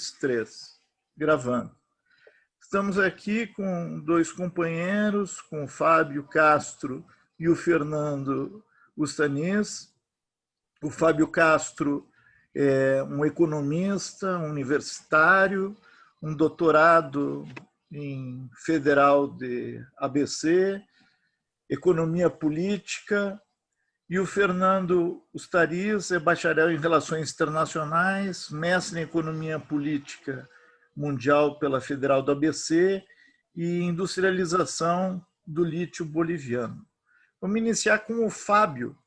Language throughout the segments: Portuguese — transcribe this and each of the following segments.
dois, três. Gravando. Estamos aqui com dois companheiros, com o Fábio Castro e o Fernando Ustanis. O Fábio Castro é um economista, um universitário, um doutorado em Federal de ABC, Economia Política, e o Fernando Ustariz é bacharel em Relações Internacionais, mestre em Economia Política Mundial pela Federal do ABC e Industrialização do Lítio Boliviano. Vamos iniciar com o Fábio.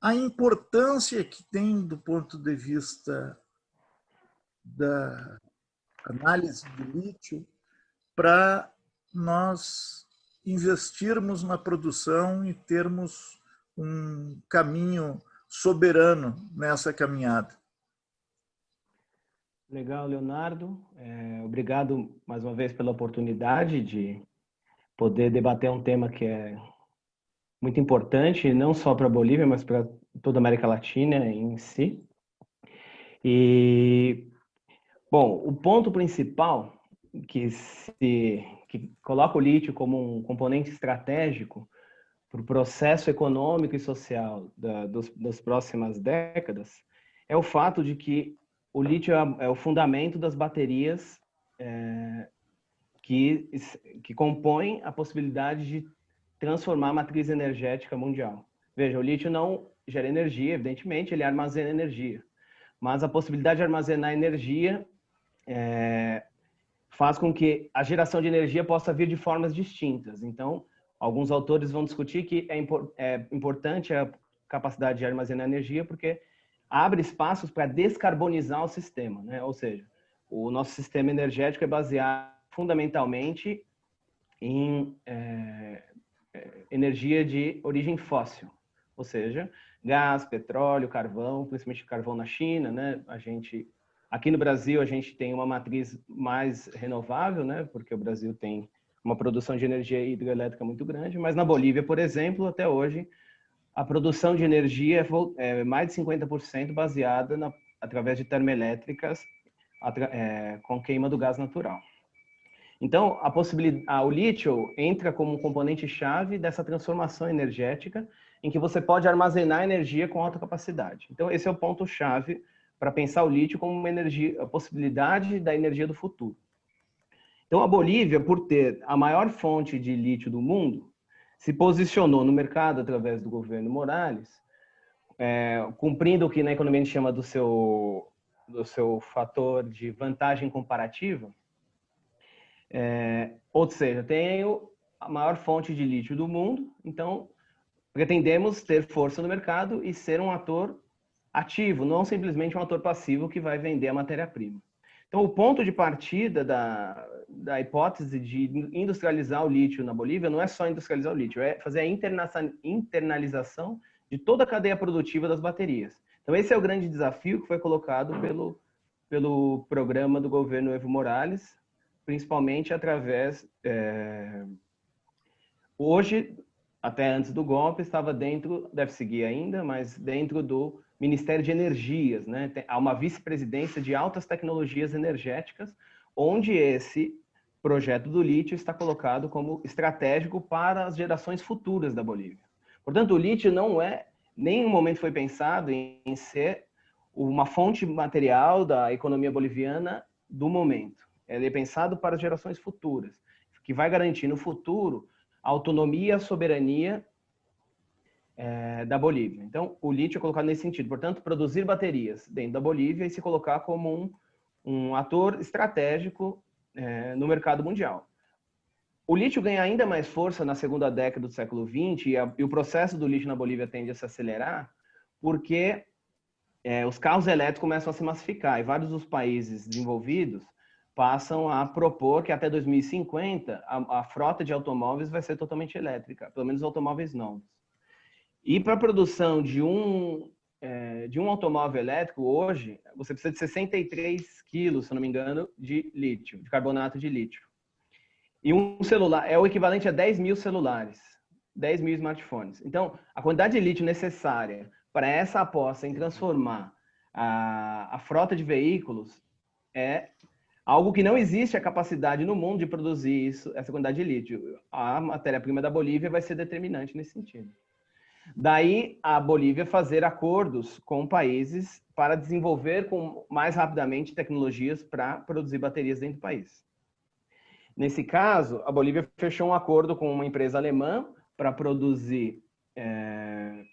A importância que tem do ponto de vista da análise do lítio para nós investirmos na produção e termos um caminho soberano nessa caminhada. Legal, Leonardo. É, obrigado mais uma vez pela oportunidade de poder debater um tema que é muito importante, não só para a Bolívia, mas para toda a América Latina em si. E, bom, o ponto principal que, se, que coloca o lítio como um componente estratégico para o processo econômico e social da, dos, das próximas décadas é o fato de que o lítio é, é o fundamento das baterias é, que, que compõem a possibilidade de transformar a matriz energética mundial. Veja, o lítio não gera energia, evidentemente, ele armazena energia. Mas a possibilidade de armazenar energia é, faz com que a geração de energia possa vir de formas distintas. Então, Alguns autores vão discutir que é, impor, é importante a capacidade de armazenar energia porque abre espaços para descarbonizar o sistema, né? Ou seja, o nosso sistema energético é baseado fundamentalmente em é, é energia de origem fóssil, ou seja, gás, petróleo, carvão, principalmente carvão na China, né? A gente aqui no Brasil a gente tem uma matriz mais renovável, né? Porque o Brasil tem uma produção de energia hidrelétrica muito grande, mas na Bolívia, por exemplo, até hoje, a produção de energia é, é mais de 50% baseada na, através de termoelétricas é, com queima do gás natural. Então, a possibilidade, a, o lítio entra como um componente-chave dessa transformação energética, em que você pode armazenar energia com alta capacidade. Então, esse é o ponto-chave para pensar o lítio como uma energia, a possibilidade da energia do futuro. Então, a Bolívia, por ter a maior fonte de lítio do mundo, se posicionou no mercado através do governo Morales, é, cumprindo o que na economia a gente chama do seu, do seu fator de vantagem comparativa. É, ou seja, tenho a maior fonte de lítio do mundo, então pretendemos ter força no mercado e ser um ator ativo, não simplesmente um ator passivo que vai vender a matéria-prima. Então, o ponto de partida da, da hipótese de industrializar o lítio na Bolívia não é só industrializar o lítio, é fazer a internalização de toda a cadeia produtiva das baterias. Então, esse é o grande desafio que foi colocado pelo, pelo programa do governo Evo Morales, principalmente através... É... Hoje, até antes do golpe, estava dentro, deve seguir ainda, mas dentro do Ministério de Energias, né? há uma vice-presidência de altas tecnologias energéticas, onde esse projeto do lítio está colocado como estratégico para as gerações futuras da Bolívia. Portanto, o lítio não é, nem um momento foi pensado em, ser uma fonte material da economia boliviana do momento. Ele é pensado para as gerações futuras, que vai garantir no futuro a autonomia a soberania é, da Bolívia. Então, o lítio é colocado nesse sentido. Portanto, produzir baterias dentro da Bolívia e se colocar como um, um ator estratégico é, no mercado mundial. O lítio ganha ainda mais força na segunda década do século XX e, a, e o processo do lítio na Bolívia tende a se acelerar porque é, os carros elétricos começam a se massificar e vários dos países desenvolvidos passam a propor que até 2050 a, a frota de automóveis vai ser totalmente elétrica, pelo menos automóveis novos. E para a produção de um, é, de um automóvel elétrico, hoje, você precisa de 63 quilos, se não me engano, de lítio, de carbonato de lítio. E um celular é o equivalente a 10 mil celulares, 10 mil smartphones. Então, a quantidade de lítio necessária para essa aposta em transformar a, a frota de veículos é algo que não existe a capacidade no mundo de produzir isso, essa quantidade de lítio. A matéria-prima da Bolívia vai ser determinante nesse sentido. Daí a Bolívia fazer acordos com países para desenvolver com, mais rapidamente tecnologias para produzir baterias dentro do país. Nesse caso, a Bolívia fechou um acordo com uma empresa alemã para produzir é,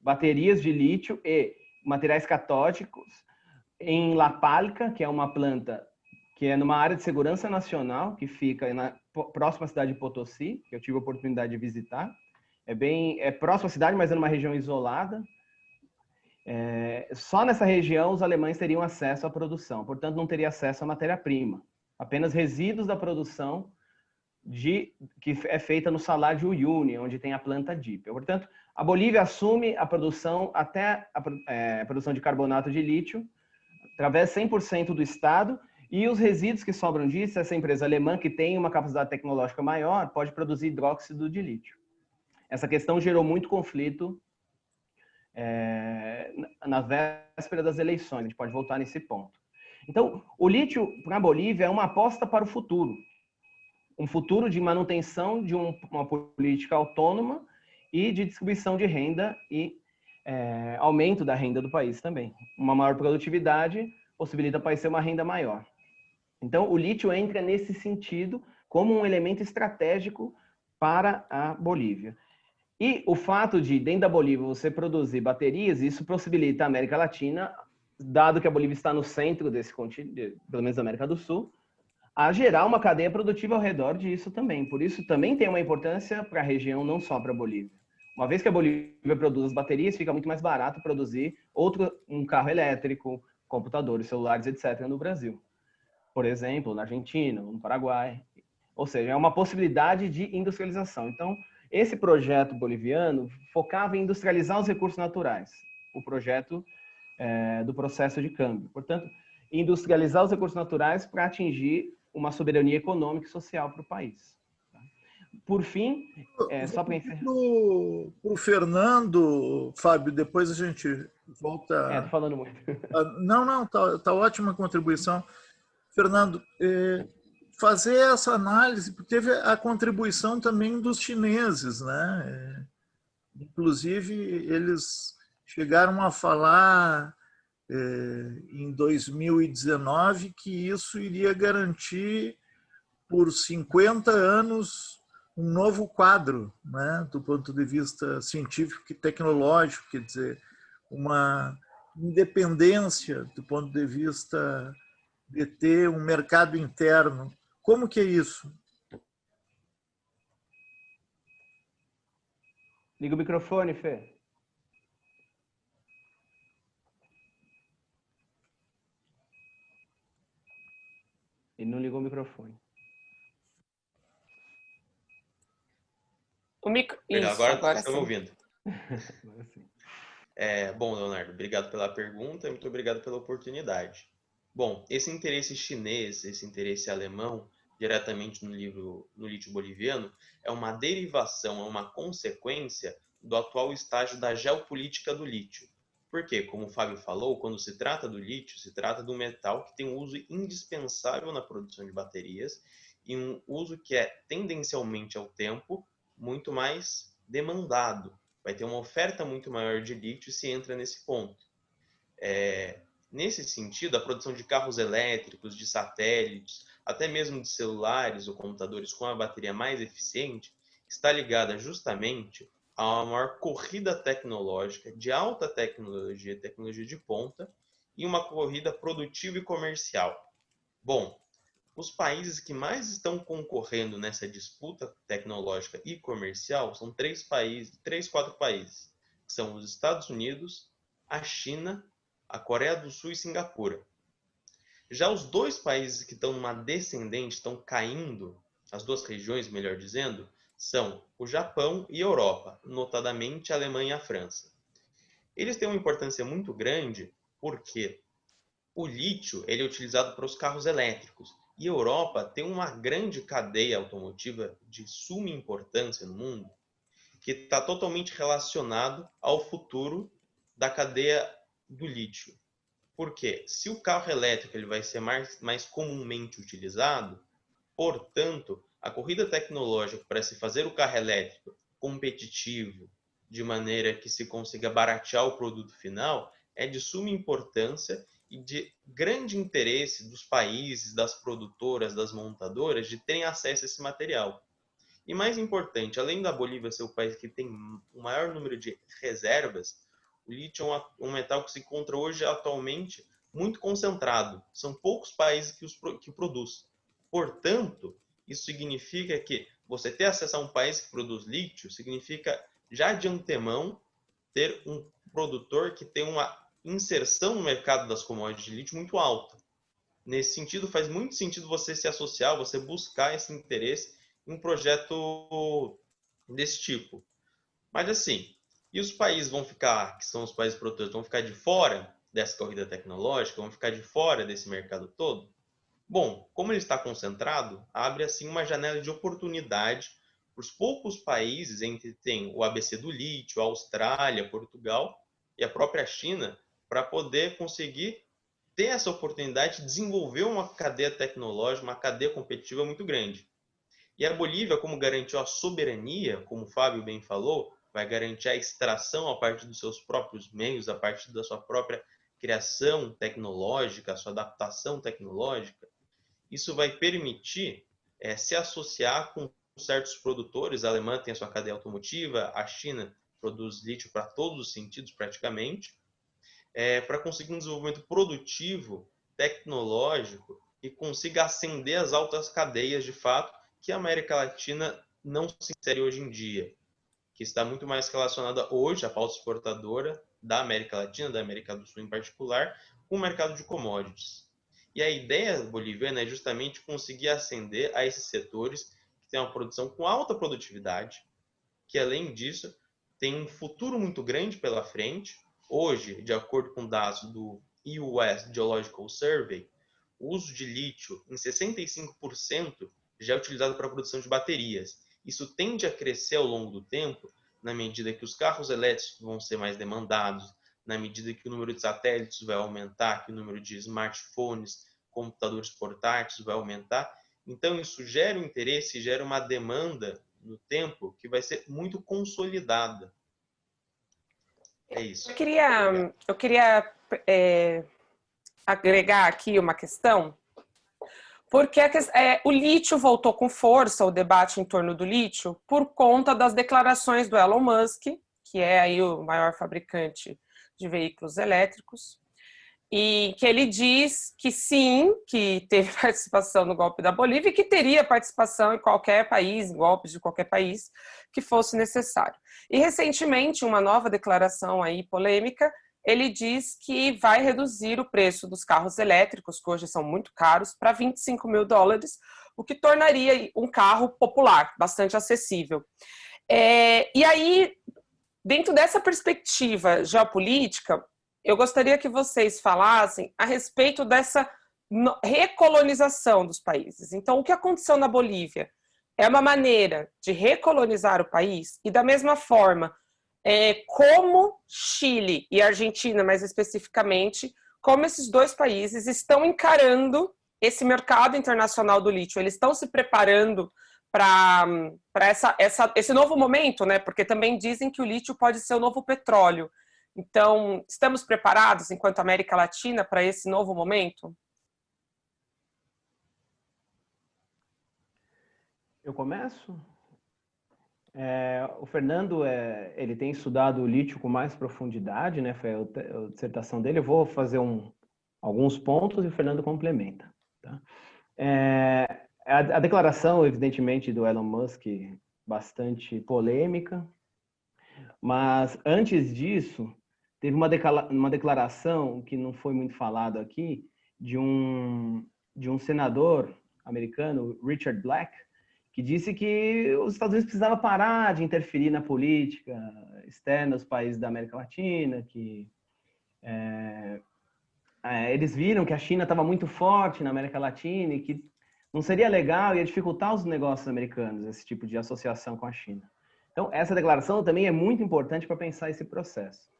baterias de lítio e materiais catódicos em La Palca, que é uma planta que é numa área de segurança nacional, que fica na próxima cidade de Potosí, que eu tive a oportunidade de visitar. É bem é próxima à cidade, mas é numa região isolada. É, só nessa região os alemães teriam acesso à produção, portanto não teria acesso à matéria-prima, apenas resíduos da produção de, que é feita no salário de Uyuni, onde tem a planta DIP. Portanto, a Bolívia assume a produção até a, é, a produção de carbonato de lítio através 100% do Estado e os resíduos que sobram disso, essa empresa alemã, que tem uma capacidade tecnológica maior, pode produzir hidróxido de lítio. Essa questão gerou muito conflito é, na véspera das eleições, a gente pode voltar nesse ponto. Então, o lítio para a Bolívia é uma aposta para o futuro. Um futuro de manutenção de um, uma política autônoma e de distribuição de renda e é, aumento da renda do país também. Uma maior produtividade possibilita o país ter uma renda maior. Então, o lítio entra nesse sentido como um elemento estratégico para a Bolívia. E o fato de, dentro da Bolívia, você produzir baterias, isso possibilita a América Latina, dado que a Bolívia está no centro desse continente, pelo menos da América do Sul, a gerar uma cadeia produtiva ao redor disso também. Por isso, também tem uma importância para a região, não só para a Bolívia. Uma vez que a Bolívia produz as baterias, fica muito mais barato produzir outro, um carro elétrico, computadores, celulares, etc., no Brasil por exemplo, na Argentina, no Paraguai. Ou seja, é uma possibilidade de industrialização. Então, esse projeto boliviano focava em industrializar os recursos naturais, o projeto é, do processo de câmbio. Portanto, industrializar os recursos naturais para atingir uma soberania econômica e social para o país. Tá? Por fim, é, só para encerrar... Para o Fernando, Fábio, depois a gente volta... É, tô falando muito. Ah, não, não, tá, tá ótima a contribuição. Fernando, é, fazer essa análise, porque teve a contribuição também dos chineses, né? É, inclusive, eles chegaram a falar é, em 2019 que isso iria garantir por 50 anos um novo quadro, né, do ponto de vista científico e tecnológico, quer dizer, uma independência do ponto de vista de ter um mercado interno. Como que é isso? Liga o microfone, Fê. Ele não ligou o microfone. O micro... Isso, agora, agora estão ouvindo. é, bom, Leonardo, obrigado pela pergunta e muito obrigado pela oportunidade. Bom, esse interesse chinês, esse interesse alemão, diretamente no livro no lítio boliviano, é uma derivação, é uma consequência do atual estágio da geopolítica do lítio. Porque, como o Fábio falou, quando se trata do lítio, se trata de um metal que tem um uso indispensável na produção de baterias e um uso que é tendencialmente ao tempo muito mais demandado. Vai ter uma oferta muito maior de lítio se entra nesse ponto. É, Nesse sentido, a produção de carros elétricos, de satélites, até mesmo de celulares ou computadores com a bateria mais eficiente, está ligada justamente a uma maior corrida tecnológica, de alta tecnologia, tecnologia de ponta, e uma corrida produtiva e comercial. Bom, os países que mais estão concorrendo nessa disputa tecnológica e comercial são três países, três, quatro países. São os Estados Unidos, a China a Coreia do Sul e Singapura. Já os dois países que estão numa descendente, estão caindo, as duas regiões, melhor dizendo, são o Japão e Europa, notadamente a Alemanha e a França. Eles têm uma importância muito grande porque o lítio ele é utilizado para os carros elétricos e a Europa tem uma grande cadeia automotiva de suma importância no mundo que está totalmente relacionado ao futuro da cadeia do lítio. Porque se o carro elétrico ele vai ser mais, mais comumente utilizado, portanto, a corrida tecnológica para se fazer o carro elétrico competitivo, de maneira que se consiga baratear o produto final, é de suma importância e de grande interesse dos países, das produtoras, das montadoras de terem acesso a esse material. E mais importante, além da Bolívia ser o país que tem o maior número de reservas, o lítio é um metal que se encontra hoje atualmente muito concentrado. São poucos países que, os, que produz. Portanto, isso significa que você ter acesso a um país que produz lítio significa já de antemão ter um produtor que tem uma inserção no mercado das commodities de lítio muito alta. Nesse sentido, faz muito sentido você se associar, você buscar esse interesse em um projeto desse tipo. Mas assim, e os países vão ficar, que são os países produtores, vão ficar de fora dessa corrida tecnológica, vão ficar de fora desse mercado todo? Bom, como ele está concentrado, abre assim uma janela de oportunidade para os poucos países, entre tem o ABC do lítio, a Austrália, Portugal e a própria China, para poder conseguir ter essa oportunidade de desenvolver uma cadeia tecnológica, uma cadeia competitiva muito grande. E a Bolívia, como garantiu a soberania, como o Fábio bem falou, vai garantir a extração a partir dos seus próprios meios, a partir da sua própria criação tecnológica, sua adaptação tecnológica, isso vai permitir é, se associar com certos produtores. A Alemanha tem a sua cadeia automotiva, a China produz lítio para todos os sentidos praticamente, é, para conseguir um desenvolvimento produtivo, tecnológico e consiga ascender as altas cadeias de fato que a América Latina não se insere hoje em dia, que está muito mais relacionada hoje à pauta exportadora da América Latina, da América do Sul em particular, com o mercado de commodities. E a ideia boliviana é justamente conseguir ascender a esses setores que têm uma produção com alta produtividade, que além disso tem um futuro muito grande pela frente. Hoje, de acordo com dados do US Geological Survey, o uso de lítio em 65% já é utilizado para a produção de baterias. Isso tende a crescer ao longo do tempo, na medida que os carros elétricos vão ser mais demandados, na medida que o número de satélites vai aumentar, que o número de smartphones, computadores portáteis vai aumentar. Então, isso gera um interesse, gera uma demanda no tempo que vai ser muito consolidada. É isso. Eu queria, eu queria é, agregar aqui uma questão, porque é, o lítio voltou com força, o debate em torno do lítio, por conta das declarações do Elon Musk, que é aí o maior fabricante de veículos elétricos, e que ele diz que sim, que teve participação no golpe da Bolívia e que teria participação em qualquer país, em golpes de qualquer país, que fosse necessário. E recentemente, uma nova declaração aí polêmica, ele diz que vai reduzir o preço dos carros elétricos, que hoje são muito caros, para 25 mil dólares, o que tornaria um carro popular, bastante acessível. É, e aí, dentro dessa perspectiva geopolítica, eu gostaria que vocês falassem a respeito dessa recolonização dos países. Então, o que aconteceu na Bolívia é uma maneira de recolonizar o país e, da mesma forma, é, como Chile e Argentina, mais especificamente, como esses dois países estão encarando esse mercado internacional do lítio. Eles estão se preparando para essa, essa, esse novo momento, né? Porque também dizem que o lítio pode ser o novo petróleo. Então, estamos preparados, enquanto América Latina, para esse novo momento? Eu começo? É, o Fernando, é, ele tem estudado o lítio com mais profundidade, né? Foi a, a dissertação dele. Eu vou fazer um, alguns pontos e o Fernando complementa. Tá? É, a, a declaração, evidentemente, do Elon Musk, bastante polêmica, mas antes disso, Teve uma, uma declaração que não foi muito falado aqui de um de um senador americano, Richard Black, que disse que os Estados Unidos precisavam parar de interferir na política externa dos países da América Latina, que é, é, eles viram que a China estava muito forte na América Latina e que não seria legal, ia dificultar os negócios americanos, esse tipo de associação com a China. Então, essa declaração também é muito importante para pensar esse processo.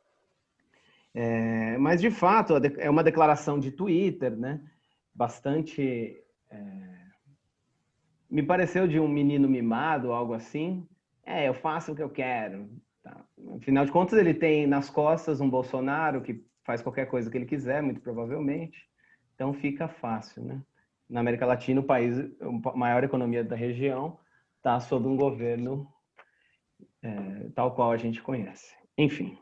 É, mas, de fato, é uma declaração de Twitter, né? Bastante... Me pareceu de um menino mimado, algo assim. É, eu faço o que eu quero. Tá. Afinal de contas, ele tem nas costas um Bolsonaro que faz qualquer coisa que ele quiser, muito provavelmente. Então, fica fácil, né? Na América Latina, o país, a maior economia da região, está sob um governo é, tal qual a gente conhece. Enfim.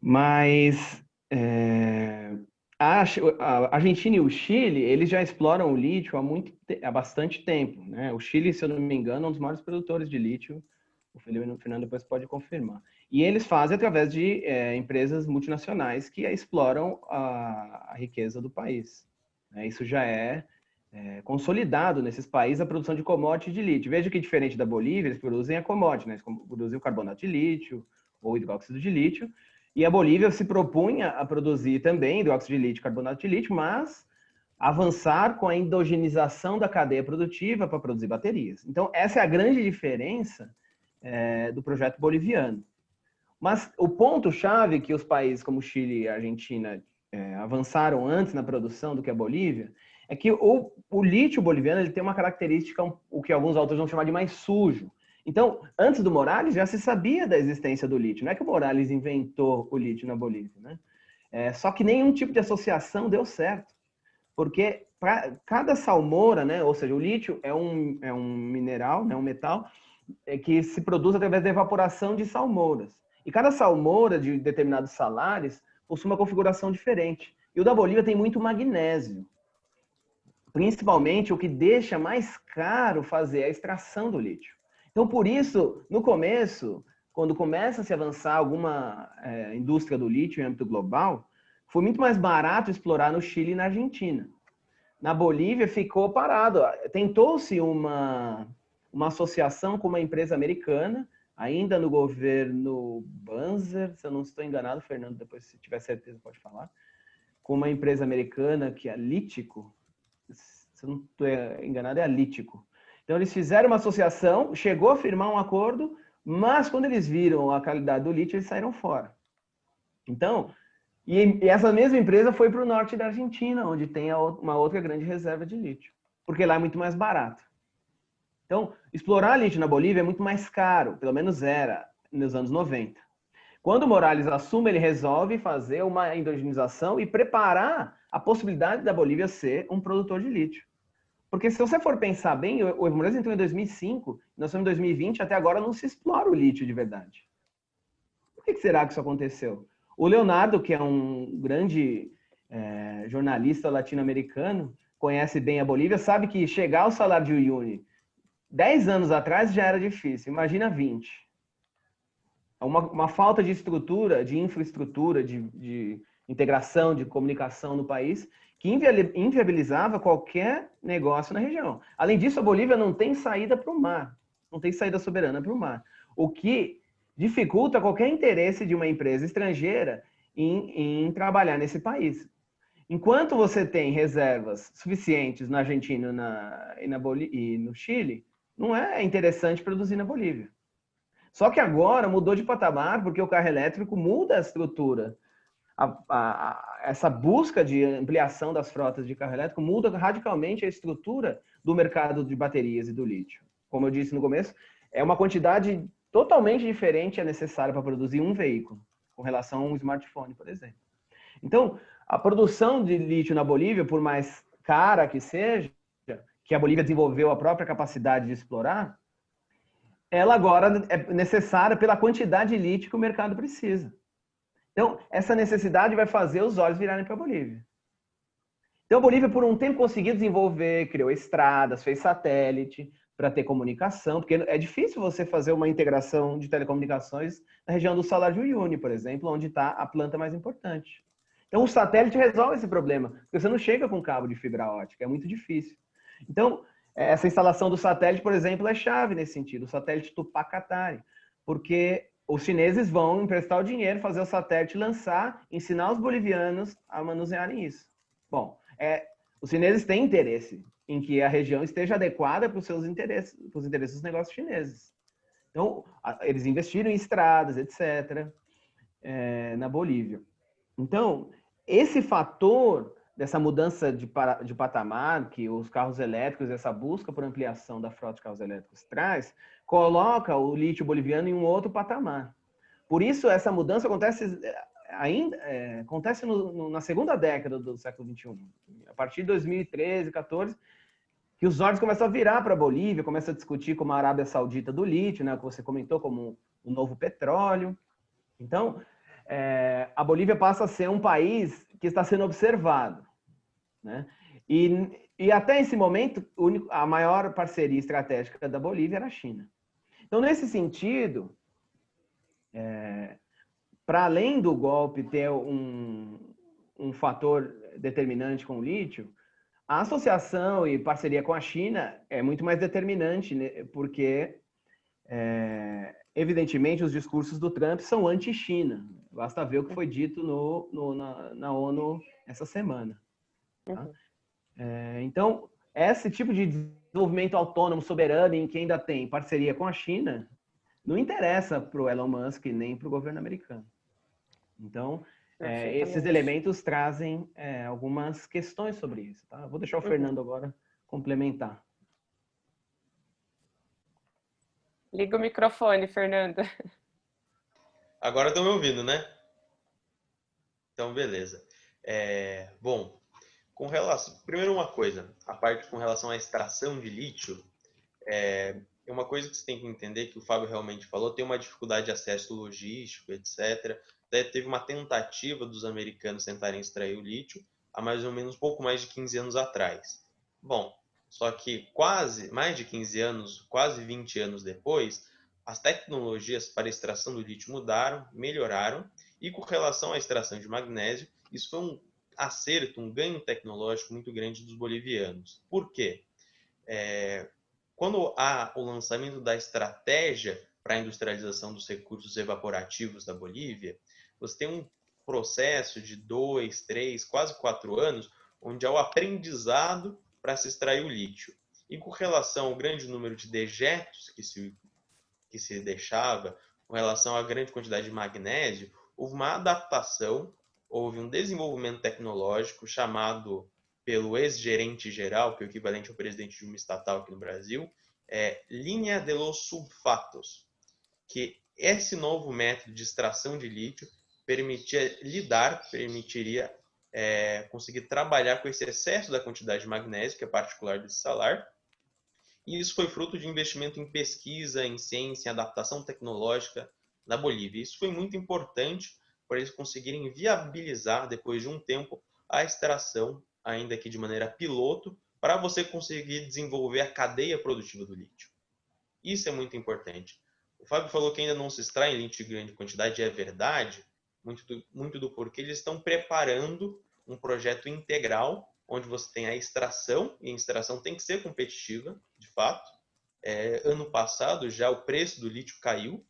Mas é, a, Argentina e o Chile, eles já exploram o lítio há, muito, há bastante tempo. Né? O Chile, se eu não me engano, é um dos maiores produtores de lítio. O Fernando depois pode confirmar. E eles fazem através de é, empresas multinacionais que exploram a, a riqueza do país. Né? Isso já é, é, consolidado nesses países a produção de commodities de lítio. Veja que diferente da Bolívia, eles produzem a commodity, né? eles produzem o carbonato de lítio ou hidróxido de lítio, e a Bolívia se propunha a produzir também hidróxido de lítio, carbonato de lítio, mas avançar com a endogenização da cadeia produtiva para produzir baterias. Então, essa é a grande diferença é, do projeto boliviano. Mas o ponto-chave que os países como Chile e Argentina é, avançaram antes na produção do que a Bolívia é que o, o lítio boliviano ele tem uma característica, o que alguns autores vão chamar de mais sujo. Então, antes do Morales, já se sabia da existência do lítio. Não é que o Morales inventou o lítio na Bolívia, né? É, só que nenhum tipo de associação deu certo. Porque para cada salmoura, né, ou seja, o lítio é um, é um mineral, né, um metal, é, que se produz através da evaporação de salmouras. E cada salmoura de determinados salares possui uma configuração diferente. E o da Bolívia tem muito magnésio. Principalmente o que deixa mais caro fazer a extração do lítio. Então, por isso, no começo, quando começa a se avançar alguma é, indústria do lítio em âmbito global, foi muito mais barato explorar no Chile e na Argentina. Na Bolívia ficou parado. Tentou-se uma, uma associação com uma empresa americana, ainda no governo Banzer, se eu não estou enganado, Fernando, depois se tiver certeza pode falar, com uma empresa americana que é Lítico, se eu não estou enganado, é a Lítico. Então, eles fizeram uma associação, chegou a firmar um acordo, mas quando eles viram a qualidade do lítio, eles saíram fora. Então, e essa mesma empresa foi para o norte da Argentina, onde tem uma outra grande reserva de lítio, porque lá é muito mais barato. Então, explorar lítio na Bolívia é muito mais caro, pelo menos era nos anos 90. Quando o Morales assume, ele resolve fazer uma endogenização e preparar a possibilidade da Bolívia ser um produtor de lítio. Porque se você for pensar bem, o Morales entrou em 2005, nós estamos em 2020, até agora não se explora o lítio de verdade. Por que será que isso aconteceu? O Leonardo, que é um grande é, jornalista latino-americano, conhece bem a Bolívia, sabe que chegar ao salário de Uyuni 10 anos atrás já era difícil, imagina 20. Uma, uma falta de estrutura, de infraestrutura, de, de integração, de comunicação no país, que inviabilizava qualquer negócio na região. Além disso, a Bolívia não tem saída para o mar, não tem saída soberana para o mar, o que dificulta qualquer interesse de uma empresa estrangeira em, em trabalhar nesse país. Enquanto você tem reservas suficientes na Argentina na, e, na e no Chile, não é interessante produzir na Bolívia. Só que agora mudou de patamar porque o carro elétrico muda a estrutura a, a, essa busca de ampliação das frotas de carro elétrico muda radicalmente a estrutura do mercado de baterias e do lítio. Como eu disse no começo, é uma quantidade totalmente diferente é necessária para produzir um veículo, com relação a um smartphone, por exemplo. Então, a produção de lítio na Bolívia, por mais cara que seja, que a Bolívia desenvolveu a própria capacidade de explorar, ela agora é necessária pela quantidade de lítio que o mercado precisa. Então, essa necessidade vai fazer os olhos virarem para a Bolívia. Então, a Bolívia, por um tempo, conseguiu desenvolver, criou estradas, fez satélite para ter comunicação, porque é difícil você fazer uma integração de telecomunicações na região do Salar de Uyuni, por exemplo, onde está a planta mais importante. Então, o satélite resolve esse problema, porque você não chega com cabo de fibra ótica, é muito difícil. Então, essa instalação do satélite, por exemplo, é chave nesse sentido, o satélite Tupacatari, porque os chineses vão emprestar o dinheiro, fazer o satélite lançar, ensinar os bolivianos a manusearem isso. Bom, é, os chineses têm interesse em que a região esteja adequada para os seus interesses, para os interesses dos negócios chineses. Então, eles investiram em estradas, etc., é, na Bolívia. Então, esse fator dessa mudança de, de patamar que os carros elétricos, essa busca por ampliação da frota de carros elétricos traz, coloca o lítio boliviano em um outro patamar. Por isso, essa mudança acontece eh, ainda é, acontece no, no, na segunda década do século 21, a partir de 2013, 14, que os olhos começam a virar para a Bolívia, começa a discutir como a Arábia Saudita do lítio, né, que você comentou como o novo petróleo. Então, é, a Bolívia passa a ser um país que está sendo observado. Né? E, e até esse momento, a maior parceria estratégica da Bolívia era a China. Então, nesse sentido, é, para além do golpe ter um, um fator determinante com o lítio, a associação e parceria com a China é muito mais determinante, né? porque, é, evidentemente, os discursos do Trump são anti-China. Basta ver o que foi dito no, no na, na, ONU essa semana. Tá? Uhum. É, então, esse tipo de desenvolvimento autônomo, soberano, em que ainda tem parceria com a China, não interessa para o Elon Musk nem para o governo americano. Então, é, esses elementos trazem é, algumas questões sobre isso. Tá? Vou deixar o uhum. Fernando agora complementar. Liga o microfone, Fernanda. Agora estão me ouvindo, né? Então, beleza. É, bom, com relação, primeiro uma coisa, a parte com relação à extração de lítio, é, é uma coisa que você tem que entender que o Fábio realmente falou, tem uma dificuldade de acesso logístico, etc. Até teve uma tentativa dos americanos tentarem extrair o lítio há mais ou menos pouco mais de 15 anos atrás. Bom, só que quase, mais de 15 anos, quase 20 anos depois, as tecnologias para extração do lítio mudaram, melhoraram, e com relação à extração de magnésio, isso foi um acerto, um ganho tecnológico muito grande dos bolivianos. Por quê? É, quando há o lançamento da estratégia para a industrialização dos recursos evaporativos da Bolívia, você tem um processo de dois, três, quase quatro anos, onde há o aprendizado para se extrair o lítio. E com relação ao grande número de dejetos que se, que se deixava, com relação à grande quantidade de magnésio, houve uma adaptação houve um desenvolvimento tecnológico chamado pelo ex-gerente geral, que é o equivalente ao presidente de uma estatal aqui no Brasil, é linha de los sulfatos, que esse novo método de extração de lítio permitia lidar, permitiria é, conseguir trabalhar com esse excesso da quantidade de magnésio, que é particular desse salar, e isso foi fruto de investimento em pesquisa, em ciência, em adaptação tecnológica na Bolívia. Isso foi muito importante para eles conseguirem viabilizar, depois de um tempo, a extração, ainda que de maneira piloto, para você conseguir desenvolver a cadeia produtiva do lítio. Isso é muito importante. O Fábio falou que ainda não se extrai lítio em grande quantidade, é verdade, muito do, muito do porquê eles estão preparando um projeto integral, onde você tem a extração, e a extração tem que ser competitiva, de fato. É, ano passado já o preço do lítio caiu,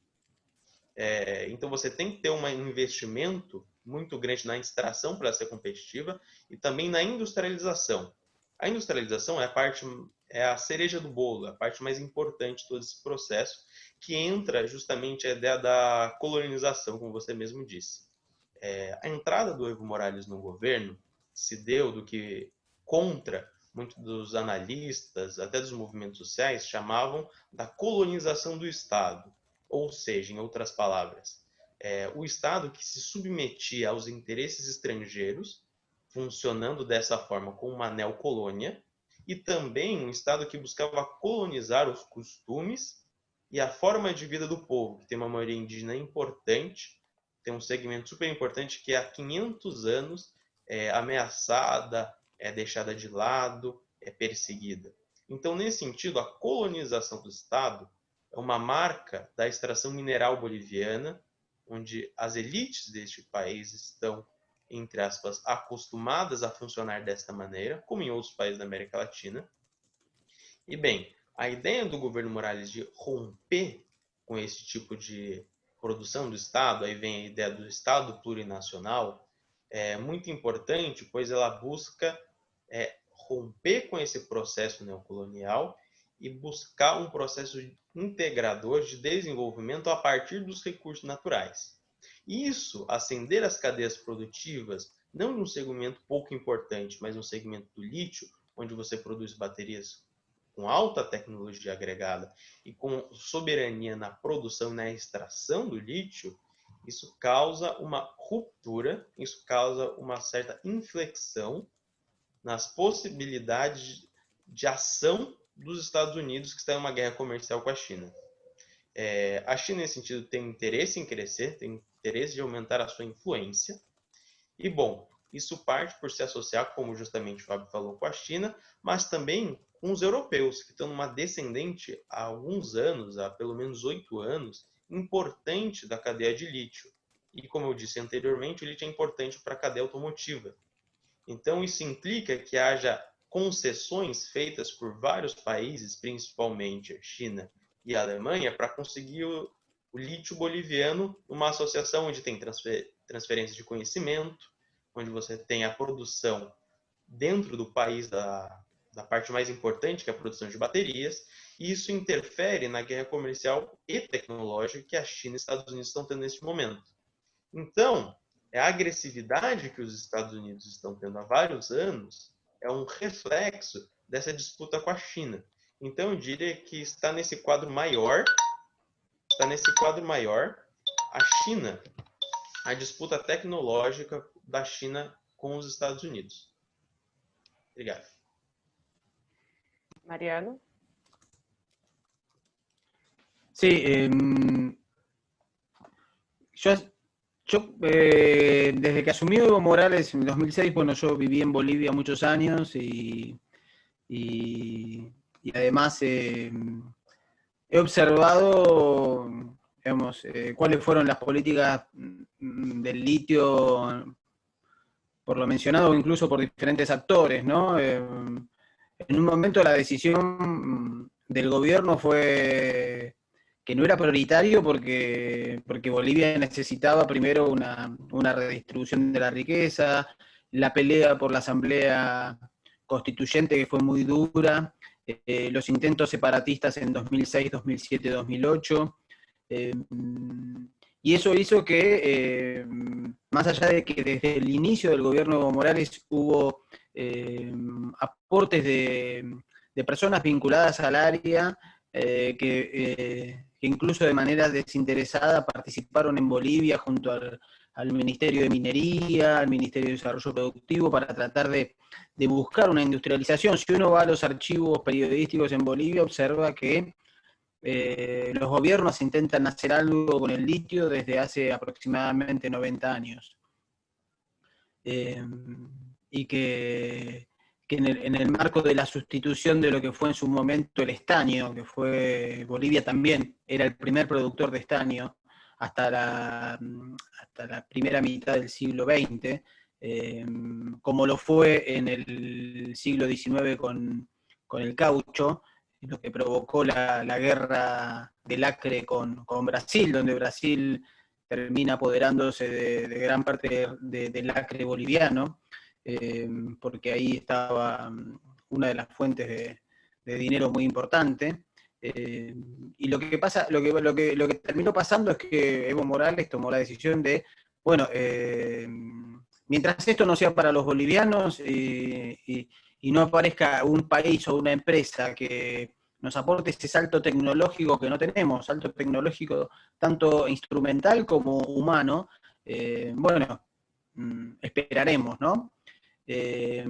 é, então você tem que ter um investimento muito grande na extração para ser competitiva e também na industrialização. A industrialização é a parte é a cereja do bolo, a parte mais importante de todo esse processo, que entra justamente a ideia da colonização, como você mesmo disse. É, a entrada do Evo Morales no governo se deu do que contra muitos dos analistas, até dos movimentos sociais, chamavam da colonização do Estado. Ou seja, em outras palavras, é, o Estado que se submetia aos interesses estrangeiros, funcionando dessa forma como uma neocolônia, e também um Estado que buscava colonizar os costumes e a forma de vida do povo, que tem uma maioria indígena importante, tem um segmento super importante que há 500 anos é ameaçada, é deixada de lado, é perseguida. Então, nesse sentido, a colonização do Estado é uma marca da extração mineral boliviana, onde as elites deste país estão, entre aspas, acostumadas a funcionar desta maneira, como em outros países da América Latina. E bem, a ideia do governo Morales de romper com esse tipo de produção do Estado, aí vem a ideia do Estado plurinacional, é muito importante, pois ela busca é, romper com esse processo neocolonial e buscar um processo integrador de desenvolvimento a partir dos recursos naturais. Isso, acender as cadeias produtivas, não num segmento pouco importante, mas no segmento do lítio, onde você produz baterias com alta tecnologia agregada e com soberania na produção e na extração do lítio, isso causa uma ruptura, isso causa uma certa inflexão nas possibilidades de ação dos Estados Unidos que estão em uma guerra comercial com a China. É, a China, nesse sentido, tem interesse em crescer, tem interesse de aumentar a sua influência. E, bom, isso parte por se associar, como justamente o Fábio falou, com a China, mas também com os europeus, que estão numa descendente há alguns anos, há pelo menos oito anos, importante da cadeia de lítio. E, como eu disse anteriormente, o lítio é importante para a cadeia automotiva. Então, isso implica que haja concessões feitas por vários países, principalmente a China e a Alemanha, para conseguir o, o lítio boliviano numa associação onde tem transfer, transferência de conhecimento, onde você tem a produção dentro do país da, da parte mais importante, que é a produção de baterias, e isso interfere na guerra comercial e tecnológica que a China e os Estados Unidos estão tendo neste momento. Então, é a agressividade que os Estados Unidos estão tendo há vários anos é um reflexo dessa disputa com a China. Então, eu diria que está nesse quadro maior, está nesse quadro maior, a China, a disputa tecnológica da China com os Estados Unidos. Obrigado. Mariano? Sí, eh, yo, yo eh, desde que asumió Evo Morales en 2006, bueno, yo viví en Bolivia muchos años y, y, además eh, he observado, digamos, eh, cuáles fueron las políticas mm, del litio, por lo mencionado incluso por diferentes actores, ¿no? en un momento la decisión del gobierno fue que no era prioritario porque, porque Bolivia necesitaba primero una, redistribución de la riqueza, la pelea por la asamblea constituyente que fue muy dura, eh, los intentos separatistas en 2006, 2007, 2008, y eso hizo que, eh, más allá de que desde el inicio del gobierno de Morales hubo eh, aportes de, personas vinculadas al área eh, que, incluso de manera desinteresada participaron en Bolivia junto al, Ministerio de Minería, al Ministerio de Desarrollo Productivo, para tratar de, buscar una industrialización. Si uno va a los archivos periodísticos en Bolivia, observa que eh, los gobiernos intentan hacer algo con el litio desde hace aproximadamente 90 años y que, en, el, marco de la sustitución de lo que fue en su momento el estaño, que fue Bolivia también era el primer productor de estaño hasta la, hasta la primera mitad del siglo XX, eh, como lo fue en el siglo XIX con, el caucho, lo que provocó la, guerra del Acre con, Brasil, donde Brasil termina apoderándose de, gran parte del Acre boliviano, eh, porque ahí estaba mm, una de las fuentes de, dinero muy importante. Eh, y lo que, pasa, lo, que, lo, que, terminó pasando es que Evo Morales tomó la decisión de, bueno, eh, mientras esto no sea para los bolivianos y, no aparezca un país o una empresa que nos aporte ese salto tecnológico que no tenemos, salto tecnológico tanto instrumental como humano, bueno, mm, esperaremos, ¿no? Eh,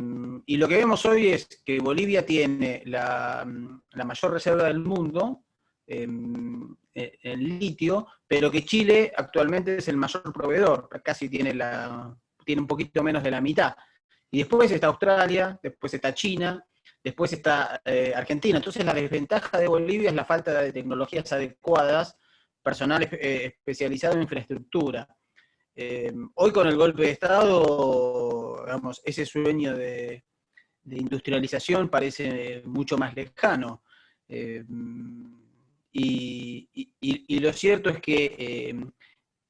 y lo que vemos hoy es que Bolivia tiene la, mayor reserva del mundo em, e, en, litio, pero que Chile actualmente es el mayor proveedor, casi tiene, la, tiene un poquito menos de la mitad. Y después está Australia, después está China, después está eh, Argentina. Entonces la desventaja de Bolivia es la falta de tecnologías adecuadas, personal eh, especializado en infraestructura. hoy con el golpe de Estado ese sueño de, industrialización parece mucho más lejano. Eh, y, lo cierto es que eh,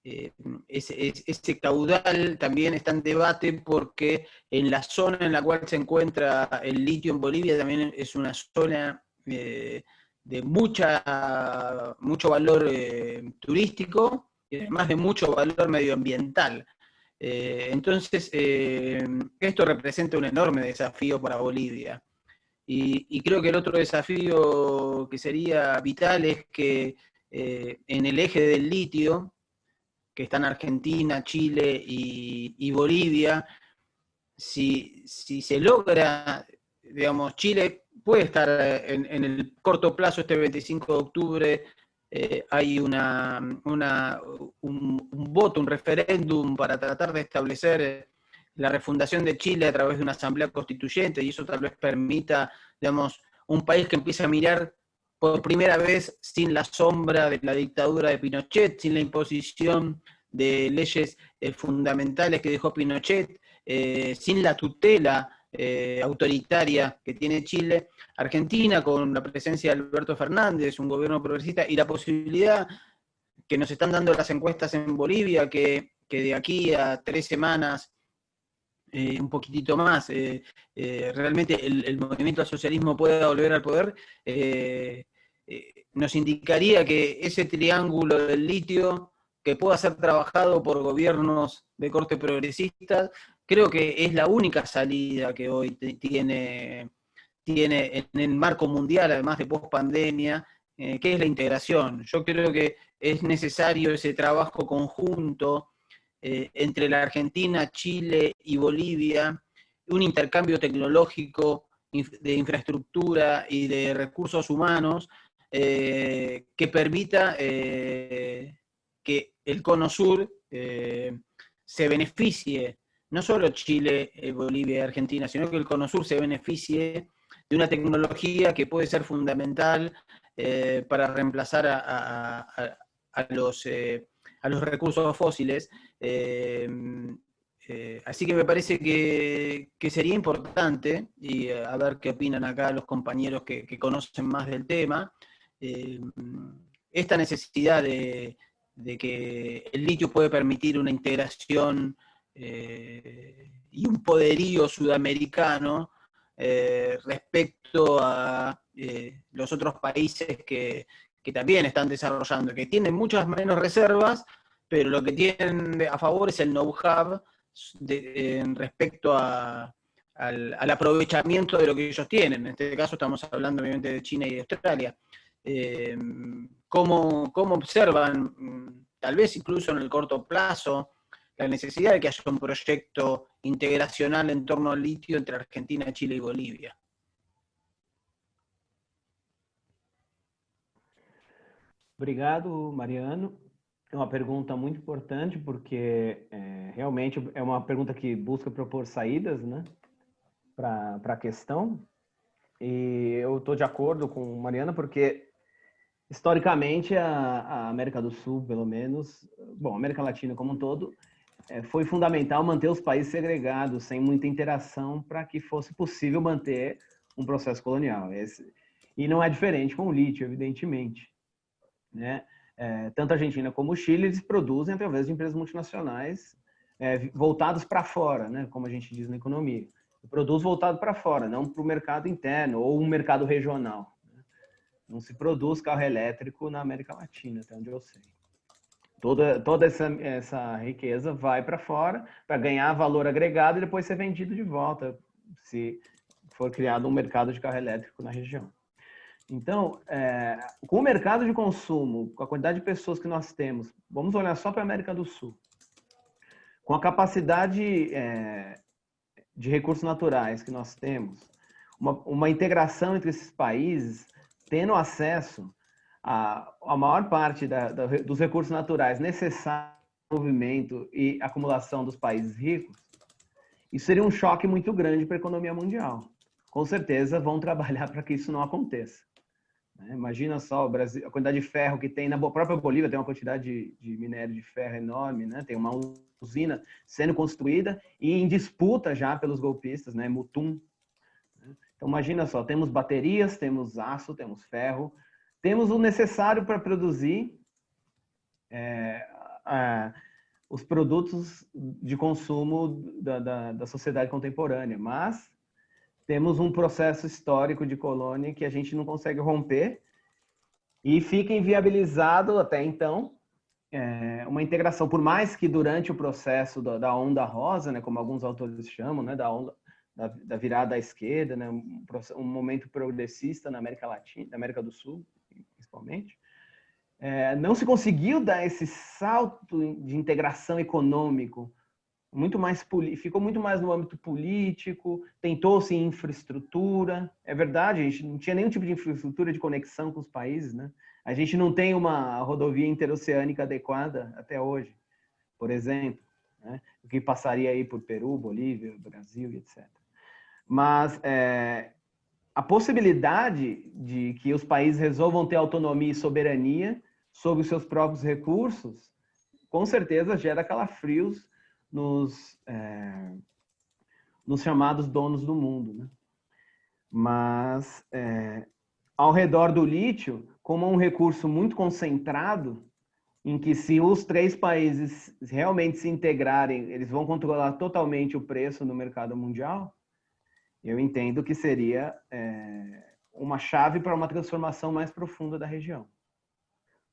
eh, ese, caudal también está en debate porque en la zona en la cual se encuentra el litio en Bolivia también es una zona de mucha, mucho valor turístico, y además de mucho valor medioambiental. Eh, entonces, eh, esto representa un enorme desafío para Bolivia. Y, creo que el otro desafío que sería vital es que eh, en el eje del litio, que están Argentina, Chile y, Bolivia, si, se logra, digamos, Chile puede estar en, en, el corto plazo, este 25 de octubre, eh, hay una, un, voto, un referéndum para tratar de establecer eh, la refundación de Chile a través de una asamblea constituyente y eso tal vez permita, digamos, un país que empiece a mirar por primera vez sin la sombra de la dictadura de Pinochet, sin la imposición de leyes eh, fundamentales que dejó Pinochet, sin la tutela eh, autoritaria que tiene Chile, Argentina con la presencia de Alberto Fernández, un gobierno progresista, y la posibilidad que nos están dando las encuestas en Bolivia, que, de aquí a tres semanas, eh, un poquitito más, eh, realmente el, movimiento al socialismo pueda volver al poder, nos indicaría que ese triángulo del litio que pueda ser trabajado por gobiernos de corte progresista, creo que es la única salida que hoy tiene, tiene en el marco mundial, además de post-pandemia, eh, que es la integración. Yo creo que es necesario ese trabajo conjunto eh, entre la Argentina, Chile y Bolivia, un intercambio tecnológico de infraestructura y de recursos humanos eh, que permita que el Cono Sur se beneficie no solo Chile, eh, Bolivia y Argentina, sino que el Cono Sur se beneficie de una tecnología que puede ser fundamental eh, para reemplazar a, los, eh, a los recursos fósiles. así que me parece que, sería importante, y a ver qué opinan acá los compañeros que, conocen más del tema, esta necesidad de, de que el litio puede permitir una integración eh, y un poderío sudamericano eh, respecto a eh, los otros países que, también están desarrollando, que tienen muchas menos reservas, pero lo que tienen a favor es el know-how respecto al, aprovechamiento de lo que ellos tienen. En este caso estamos hablando obviamente de China y de Australia. ¿cómo, ¿Cómo observan, mm, tal vez incluso en el corto plazo, la necesidad de que haya un proyecto integracional en torno al litio entre Argentina, Chile e Bolívia. Obrigado, Mariano. É uma pergunta muito importante, porque é, realmente é uma pergunta que busca propor saídas né, para a questão. E eu estou de acordo com Mariana, porque historicamente a, a, América do Sul, pelo menos, bom, a América Latina como um todo, foi fundamental manter os países segregados, sem muita interação, para que fosse possível manter um processo colonial. Esse, e não é diferente com o lítio, evidentemente. Né? É, tanto a Argentina como o Chile eles produzem através de empresas multinacionais é, voltadas para fora, né? como a gente diz na economia. Produz voltado para fora, não para o mercado interno ou um mercado regional. Né? Não se produz carro elétrico na América Latina, até onde eu sei. Toda, toda essa, essa riqueza vai para fora para ganhar valor agregado e depois ser vendido de volta, se for criado um mercado de carro elétrico na região. Então, é, com o mercado de consumo, com a quantidade de pessoas que nós temos, vamos olhar só para a América do Sul. Com a capacidade é, de recursos naturais que nós temos, uma, uma integração entre esses países, tendo acesso a, a maior parte da, da, dos recursos naturais necessários ao movimento e acumulação dos países ricos, isso seria um choque muito grande para a economia mundial. Com certeza vão trabalhar para que isso não aconteça. Né? Imagina só Brasil, a quantidade de ferro que tem na própria Bolívia, tem uma quantidade de, de minério de ferro enorme, né? tem uma usina sendo construída e em disputa já pelos golpistas, né? Mutum. Né? Então imagina só, temos baterias, temos aço, temos ferro, temos o necessário para produzir é, os produtos de consumo da, da, da, sociedade contemporânea, mas temos um processo histórico de colônia que a gente não consegue romper e fica inviabilizado até então é, uma integração, por mais que durante o processo da, da onda rosa, né, como alguns autores chamam, né, da onda da, da virada à esquerda, né, um, um, momento progressista na América Latina, na América do Sul, principalmente, é, não se conseguiu dar esse salto de integração econômico muito mais ficou muito mais no âmbito político, tentou-se infraestrutura. É verdade, a gente não tinha nenhum tipo de infraestrutura de conexão com os países, né? A gente não tem uma rodovia interoceânica adequada até hoje, por exemplo, né? o que passaria aí por Peru, Bolívia, Brasil, etc. Mas é, a possibilidade de que os países resolvam ter autonomia e soberania sobre os seus próprios recursos, com certeza gera calafrios nos, é, nos chamados donos do mundo. Né? Mas, é, ao redor do lítio, como um recurso muito concentrado, em que se os três países realmente se integrarem, eles vão controlar totalmente o preço no mercado mundial, eu entendo que seria é, uma chave para uma transformação mais profunda da região.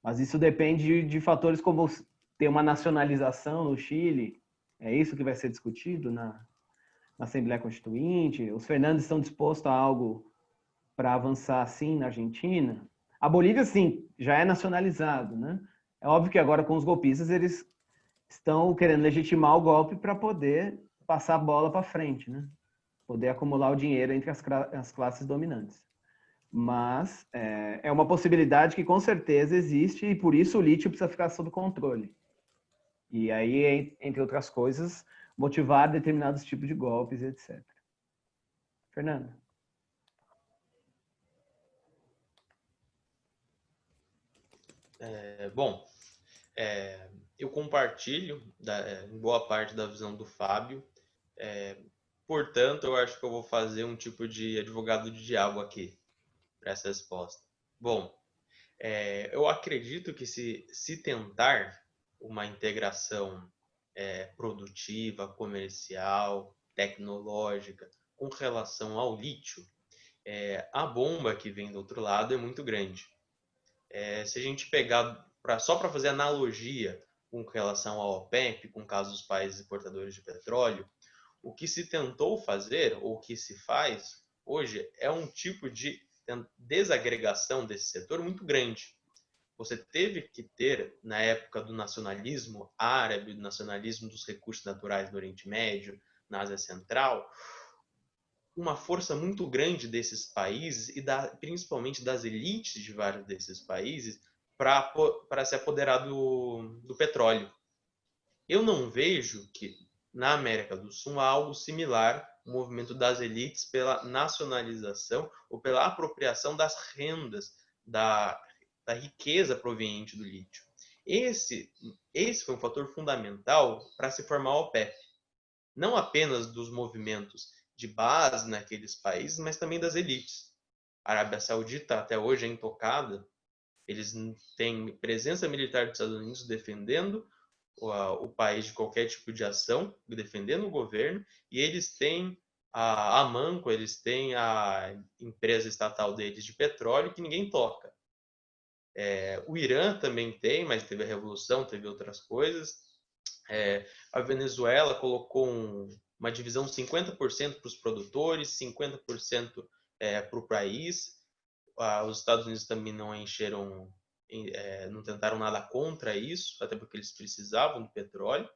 Mas isso depende de, de fatores como ter uma nacionalização no Chile, é isso que vai ser discutido na, na Assembleia Constituinte? Os Fernandes estão dispostos a algo para avançar assim na Argentina? A Bolívia, sim, já é nacionalizado, né? É óbvio que agora com os golpistas eles estão querendo legitimar o golpe para poder passar a bola para frente, né? Poder acumular o dinheiro entre as, as classes dominantes. Mas é, é uma possibilidade que com certeza existe e por isso o lítio precisa ficar sob controle. E aí, entre outras coisas, motivar determinados tipos de golpes, etc. Fernando. É, bom, é, eu compartilho da, é, boa parte da visão do Fábio. É, portanto, eu acho que eu vou fazer um tipo de advogado de diabo aqui para essa resposta. Bom, é, eu acredito que se, se tentar uma integração é, produtiva, comercial, tecnológica com relação ao lítio, é, a bomba que vem do outro lado é muito grande. É, se a gente pegar pra, só para fazer analogia com relação ao OPEP, com caso dos países importadores de petróleo, o que se tentou fazer, ou o que se faz hoje, é um tipo de desagregação desse setor muito grande você teve que ter, na época do nacionalismo árabe, do nacionalismo dos recursos naturais do Oriente Médio, na Ásia Central, uma força muito grande desses países e da, principalmente das elites de vários desses países para se apoderar do, do petróleo. Eu não vejo que na América do Sul há algo similar, o movimento das elites pela nacionalização ou pela apropriação das rendas da da riqueza proveniente do lítio. Esse, esse foi um fator fundamental para se formar a OPEP. Não apenas dos movimentos de base naqueles países, mas também das elites. A Arábia Saudita até hoje é intocada. Eles têm presença militar dos Estados Unidos defendendo o, país de qualquer tipo de ação, defendendo o governo, e eles têm a Amanco, eles têm a empresa estatal deles de petróleo que ninguém toca. É, o Irã também tem, mas teve a revolução, teve outras coisas. É, a Venezuela colocou um, uma divisão 50% para os produtores, 50% é, para o país. Ah, os Estados Unidos também não encheram, é, não tentaram nada contra isso, até porque eles precisavam do petróleo.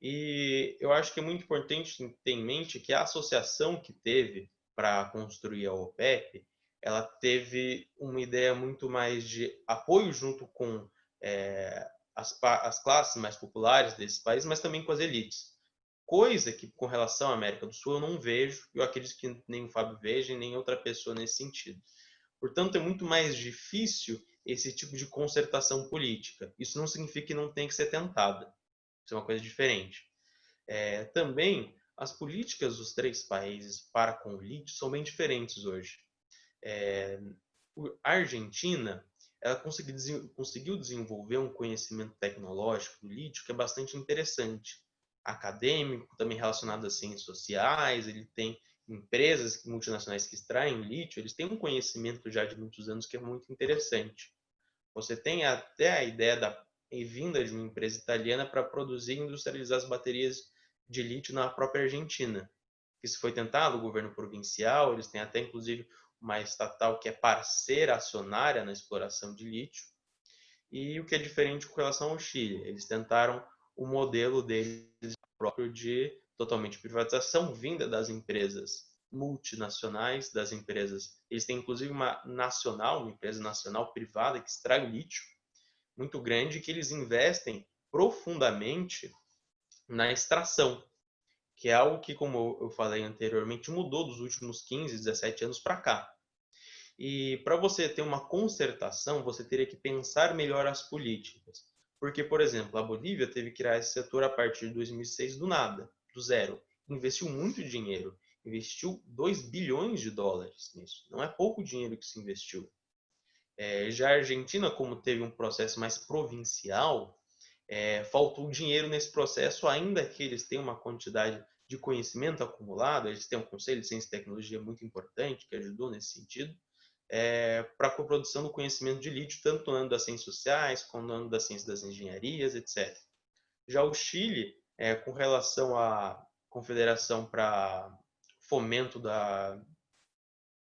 E eu acho que é muito importante ter em mente que a associação que teve para construir a OPEP ela teve uma ideia muito mais de apoio junto com é, as, as classes mais populares desse país, mas também com as elites. Coisa que, com relação à América do Sul, eu não vejo, eu acredito que nem o Fábio veja, nem outra pessoa nesse sentido. Portanto, é muito mais difícil esse tipo de concertação política. Isso não significa que não tem que ser tentada. Isso é uma coisa diferente. É, também, as políticas dos três países para com o lítio são bem diferentes hoje é, a Argentina ela conseguiu, desenvolver um conhecimento tecnológico do lítio que é bastante interessante, acadêmico, também relacionado às ciências sociais, ele tem empresas multinacionais que extraem lítio, eles têm um conhecimento já de muitos anos que é muito interessante. Você tem até a ideia da vinda de uma empresa italiana para produzir e industrializar as baterias de lítio na própria Argentina. Isso foi tentado, o governo provincial, eles têm até inclusive uma estatal que é parceira acionária na exploração de lítio. E o que é diferente com relação ao Chile, eles tentaram o modelo deles próprio de totalmente privatização vinda das empresas multinacionais, das empresas. Eles têm inclusive uma nacional, uma empresa nacional privada que extrai o lítio, muito grande, que eles investem profundamente na extração, que é algo que, como eu falei anteriormente, mudou dos últimos 15, 17 anos para cá. E para você ter uma concertação, você teria que pensar melhor as políticas. Porque, por exemplo, a Bolívia teve que criar esse setor a partir de 2006 do nada, do zero. Investiu muito dinheiro, investiu 2 bilhões de dólares nisso. Não é pouco dinheiro que se investiu. É, já a Argentina, como teve um processo mais provincial, é, faltou dinheiro nesse processo, ainda que eles tenham uma quantidade de conhecimento acumulado, eles têm um conselho de ciência e tecnologia muito importante que ajudou nesse sentido, é, para a coprodução do conhecimento de lítio, tanto no âmbito das ciências sociais, como no âmbito das ciências das engenharias, etc. Já o Chile, é, com relação à Confederação para Fomento da,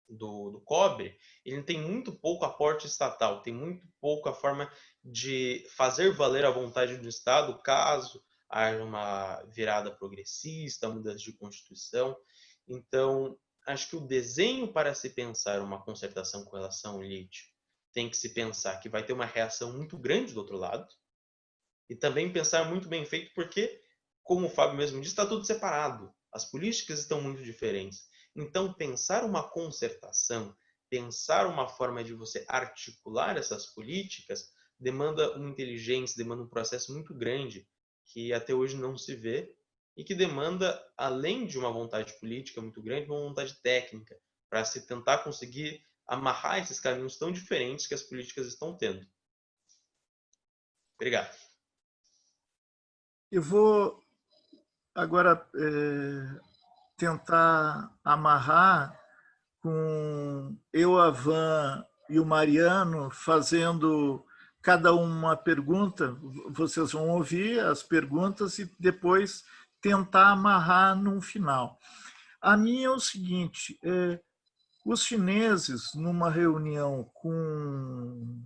do, do, cobre, ele tem muito pouco aporte estatal, tem muito pouco a forma de fazer valer a vontade do Estado caso haja uma virada progressista, mudança de constituição. Então, acho que o desenho para se pensar uma concertação com relação ao lítio tem que se pensar que vai ter uma reação muito grande do outro lado e também pensar muito bem feito porque, como o Fábio mesmo disse, está tudo separado. As políticas estão muito diferentes. Então, pensar uma concertação, pensar uma forma de você articular essas políticas demanda uma inteligência, demanda um processo muito grande que até hoje não se vê e que demanda, além de uma vontade política muito grande, uma vontade técnica para se tentar conseguir amarrar esses caminhos tão diferentes que as políticas estão tendo. Obrigado. Eu vou agora é, tentar amarrar com eu, a Van e o Mariano fazendo cada uma pergunta. Vocês vão ouvir as perguntas e depois tentar amarrar num final. A minha é o seguinte, é, os chineses, numa reunião com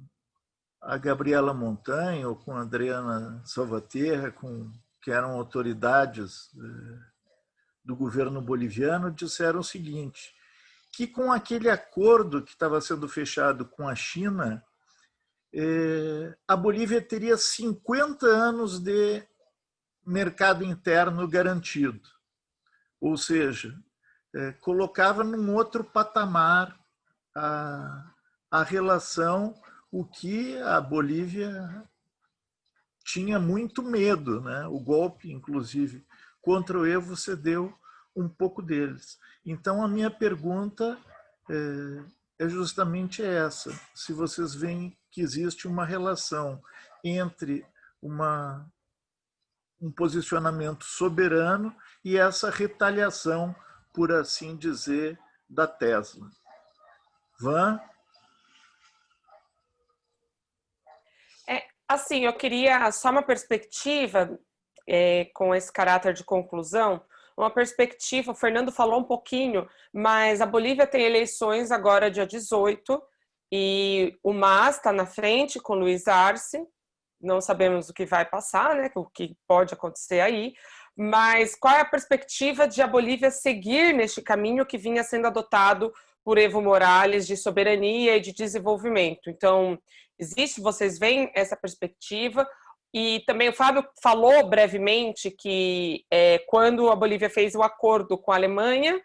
a Gabriela Montanha ou com a Adriana Salvaterra, com, que eram autoridades é, do governo boliviano, disseram o seguinte, que com aquele acordo que estava sendo fechado com a China, é, a Bolívia teria 50 anos de mercado interno garantido. Ou seja, é, colocava num outro patamar a, a relação, o que a Bolívia tinha muito medo. Né? O golpe, inclusive, contra o Evo cedeu um pouco deles. Então, a minha pergunta é, é justamente essa. Se vocês veem que existe uma relação entre uma um posicionamento soberano e essa retaliação, por assim dizer, da Tesla. Van? É, assim, eu queria só uma perspectiva é, com esse caráter de conclusão, uma perspectiva, o Fernando falou um pouquinho, mas a Bolívia tem eleições agora dia 18 e o MAS está na frente com Luiz Arce, não sabemos o que vai passar, né, o que pode acontecer aí, mas qual é a perspectiva de a Bolívia seguir neste caminho que vinha sendo adotado por Evo Morales de soberania e de desenvolvimento? Então, existe, vocês veem essa perspectiva? E também o Fábio falou brevemente que é, quando a Bolívia fez o acordo com a Alemanha,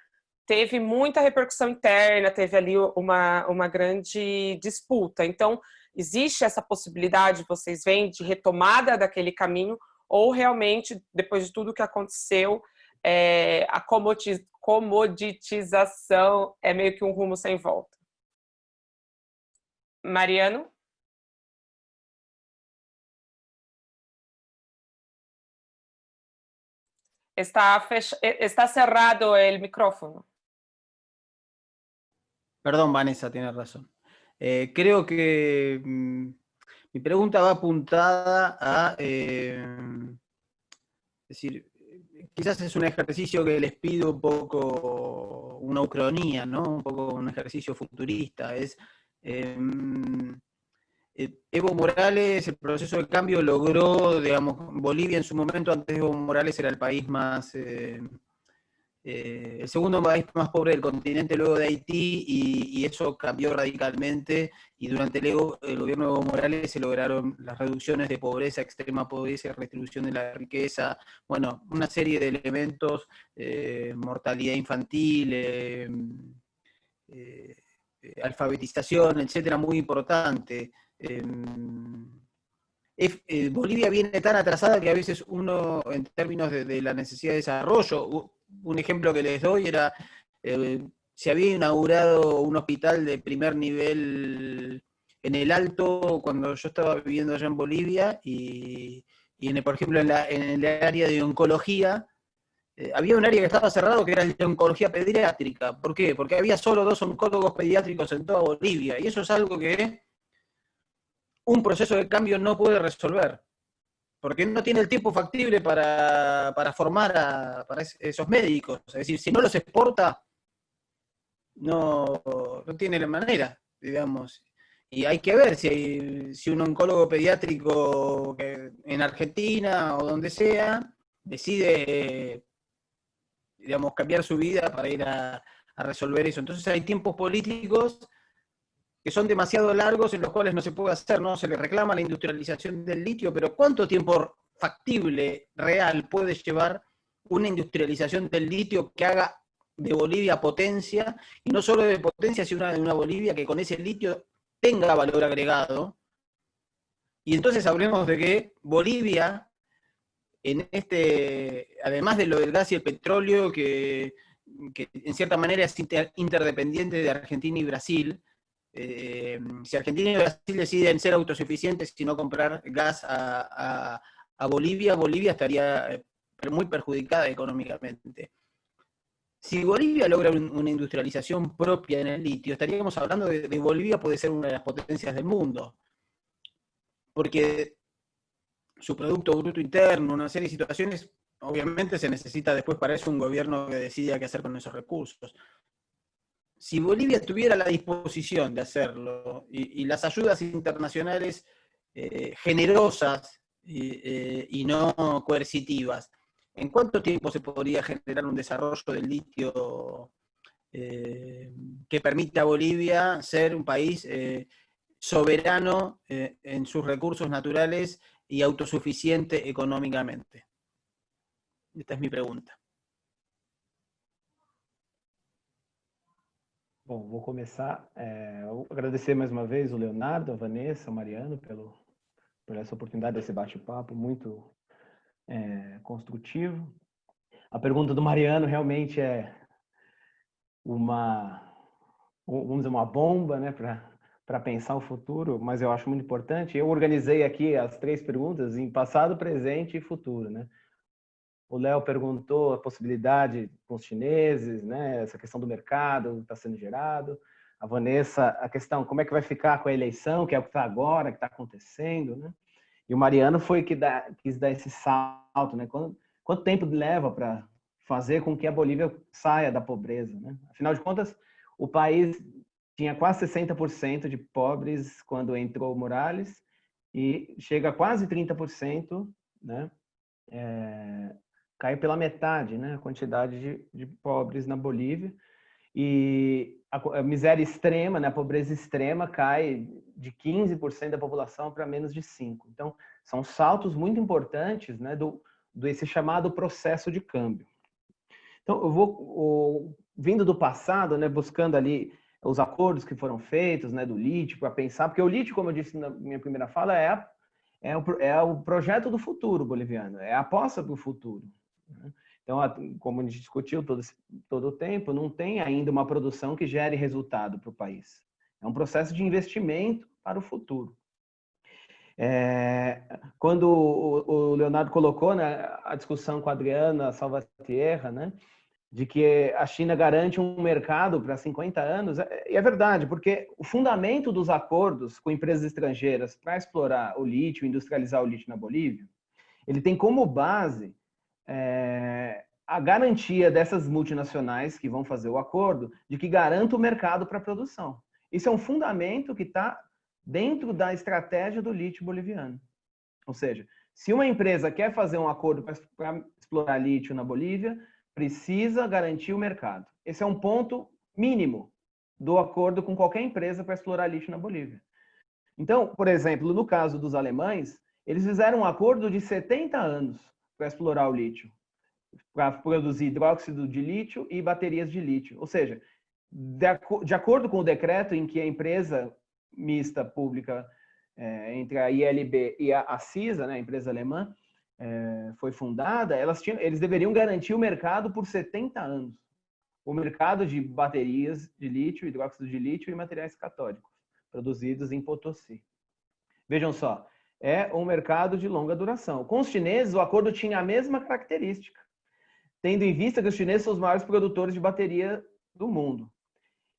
teve muita repercussão interna, teve ali uma, uma grande disputa. Então, Existe essa possibilidade, vocês veem, de retomada daquele caminho ou realmente, depois de tudo que aconteceu, é, a comoditização é meio que um rumo sem volta? Mariano? Está, fech... está cerrado o micrófono. Perdón, Vanessa, tiene razón. Eh, creo que mm, Mi pregunta va apuntada a, eh, decir, quizás es un ejercicio que les pido un poco una ucronía, ¿no? Un poco un ejercicio futurista. Es eh, Evo Morales, el proceso de cambio logró, digamos, Bolivia en su momento, antes Evo Morales era el país más, eh, eh, el segundo país más pobre del continente luego de Haití, y, eso cambió radicalmente, y durante el, gobierno de Evo Morales se lograron las reducciones de pobreza, extrema pobreza, redistribución de la riqueza, bueno, una serie de elementos, eh, mortalidad infantil, eh, alfabetización, etcétera, muy importante. Bolivia viene tan atrasada que a veces uno, en términos de, la necesidad de desarrollo, un ejemplo que les doy era, eh, se había inaugurado un hospital de primer nivel en el Alto cuando yo estaba viviendo allá en Bolivia y, en, por ejemplo en, el área de oncología, eh, había un área que estaba cerrado que era el de oncología pediátrica. ¿Por qué? Porque había solo dos oncólogos pediátricos en toda Bolivia y eso es algo que un proceso de cambio no puede resolver porque no tiene el tiempo factible para, formar a para esos médicos. Es decir, si no los exporta, no, no tiene la manera, digamos. Y hay que ver si, si un oncólogo pediátrico en Argentina o donde sea decide, digamos, cambiar su vida para ir a, a resolver eso. Entonces hay tiempos políticos que son demasiado largos en los cuales no se puede hacer, no se le reclama la industrialización del litio, pero ¿cuánto tiempo factible, real, puede llevar una industrialización del litio que haga de Bolivia potencia, y no solo de potencia, sino de una Bolivia que con ese litio tenga valor agregado? Y entonces hablemos de que Bolivia, en este, además de lo del gas y el petróleo, que, que en cierta manera es interdependiente de Argentina y Brasil, eh, si Argentina y Brasil deciden ser autosuficientes y no comprar gas a, Bolivia, Bolivia estaría eh, muy perjudicada económicamente. Si Bolivia logra una industrialización propia en el litio, estaríamos hablando de, que Bolivia puede ser una de las potencias del mundo. Porque su Producto Bruto Interno, una serie de situaciones, obviamente se necesita después para eso un gobierno que decida qué hacer con esos recursos si Bolivia tuviera la disposición de hacerlo y, las ayudas internacionales eh, generosas eh, y no coercitivas, ¿en cuánto tiempo se podría generar un desarrollo del litio eh, que permita a Bolivia ser un país soberano en sus recursos naturales y autosuficiente económicamente? Esta es mi pregunta. Bom, vou começar. É, agradecer mais uma vez o Leonardo, a Vanessa, o Mariano pelo, por essa oportunidade desse bate-papo muito é, construtivo. A pergunta do Mariano realmente é uma, vamos dizer, uma bomba, né, para pensar o futuro, mas eu acho muito importante. Eu organizei aqui as três perguntas em passado, presente e futuro, né? O Léo perguntou a possibilidade com os chineses, né? Essa questão do mercado está sendo gerado. A Vanessa, a questão como é que vai ficar com a eleição, que é o que está agora, que está acontecendo, né? E o Mariano foi que dá, quis dar esse salto, né? Quanto, quanto tempo leva para fazer com que a Bolívia saia da pobreza, né? Afinal de contas, o país tinha quase 60% de pobres quando entrou Morales e chega a quase 30%, né? É, caiu pela metade né, a quantidade de, de pobres na Bolívia. E a, a, miséria extrema, né, a pobreza extrema cai de 15% da população para menos de 5%. Então, são saltos muito importantes né, do, do esse chamado processo de câmbio. Então, eu vou, o, vindo do passado, né, buscando ali os acordos que foram feitos né, do lítio para pensar, porque o lítio, como eu disse na minha primeira fala, é, a, é, o, é o projeto do futuro boliviano, é a aposta para o futuro. Né? Então, como a gente discutiu todo, todo o tempo, não tem ainda uma produção que gere resultado para o país. É um processo de investimento para o futuro. É, quando o, Leonardo colocou né, a discussão com a Adriana Salvatierra, né, de que a China garante um mercado para 50 anos, é, e é verdade, porque o fundamento dos acordos com empresas estrangeiras para explorar o lítio, industrializar o lítio na Bolívia, ele tem como base é, a garantia dessas multinacionais que vão fazer o acordo de que garanta o mercado para a produção. Isso é um fundamento que está dentro da estratégia do lítio boliviano. Ou seja, se uma empresa quer fazer um acordo para explorar lítio na Bolívia, precisa garantir o mercado. Esse é um ponto mínimo do acordo com qualquer empresa para explorar lixo na Bolívia. Então, por exemplo, no caso dos alemães, eles fizeram um acordo de 70 anos para explorar o lítio, para produzir hidróxido de lítio e baterias de lítio. Ou seja, de, acordo com o decreto em que a empresa mista pública é, entre a ILB e a, a CISA, né, a empresa alemã, é, foi fundada, elas tinham, eles deveriam garantir o mercado por 70 anos. O mercado de baterias de lítio, hidróxido de lítio e materiais catódicos, produzidos em Potosí. Vejam só, é um mercado de longa duração. Com os chineses, o acordo tinha a mesma característica, tendo em vista que os chineses são os maiores produtores de bateria do mundo.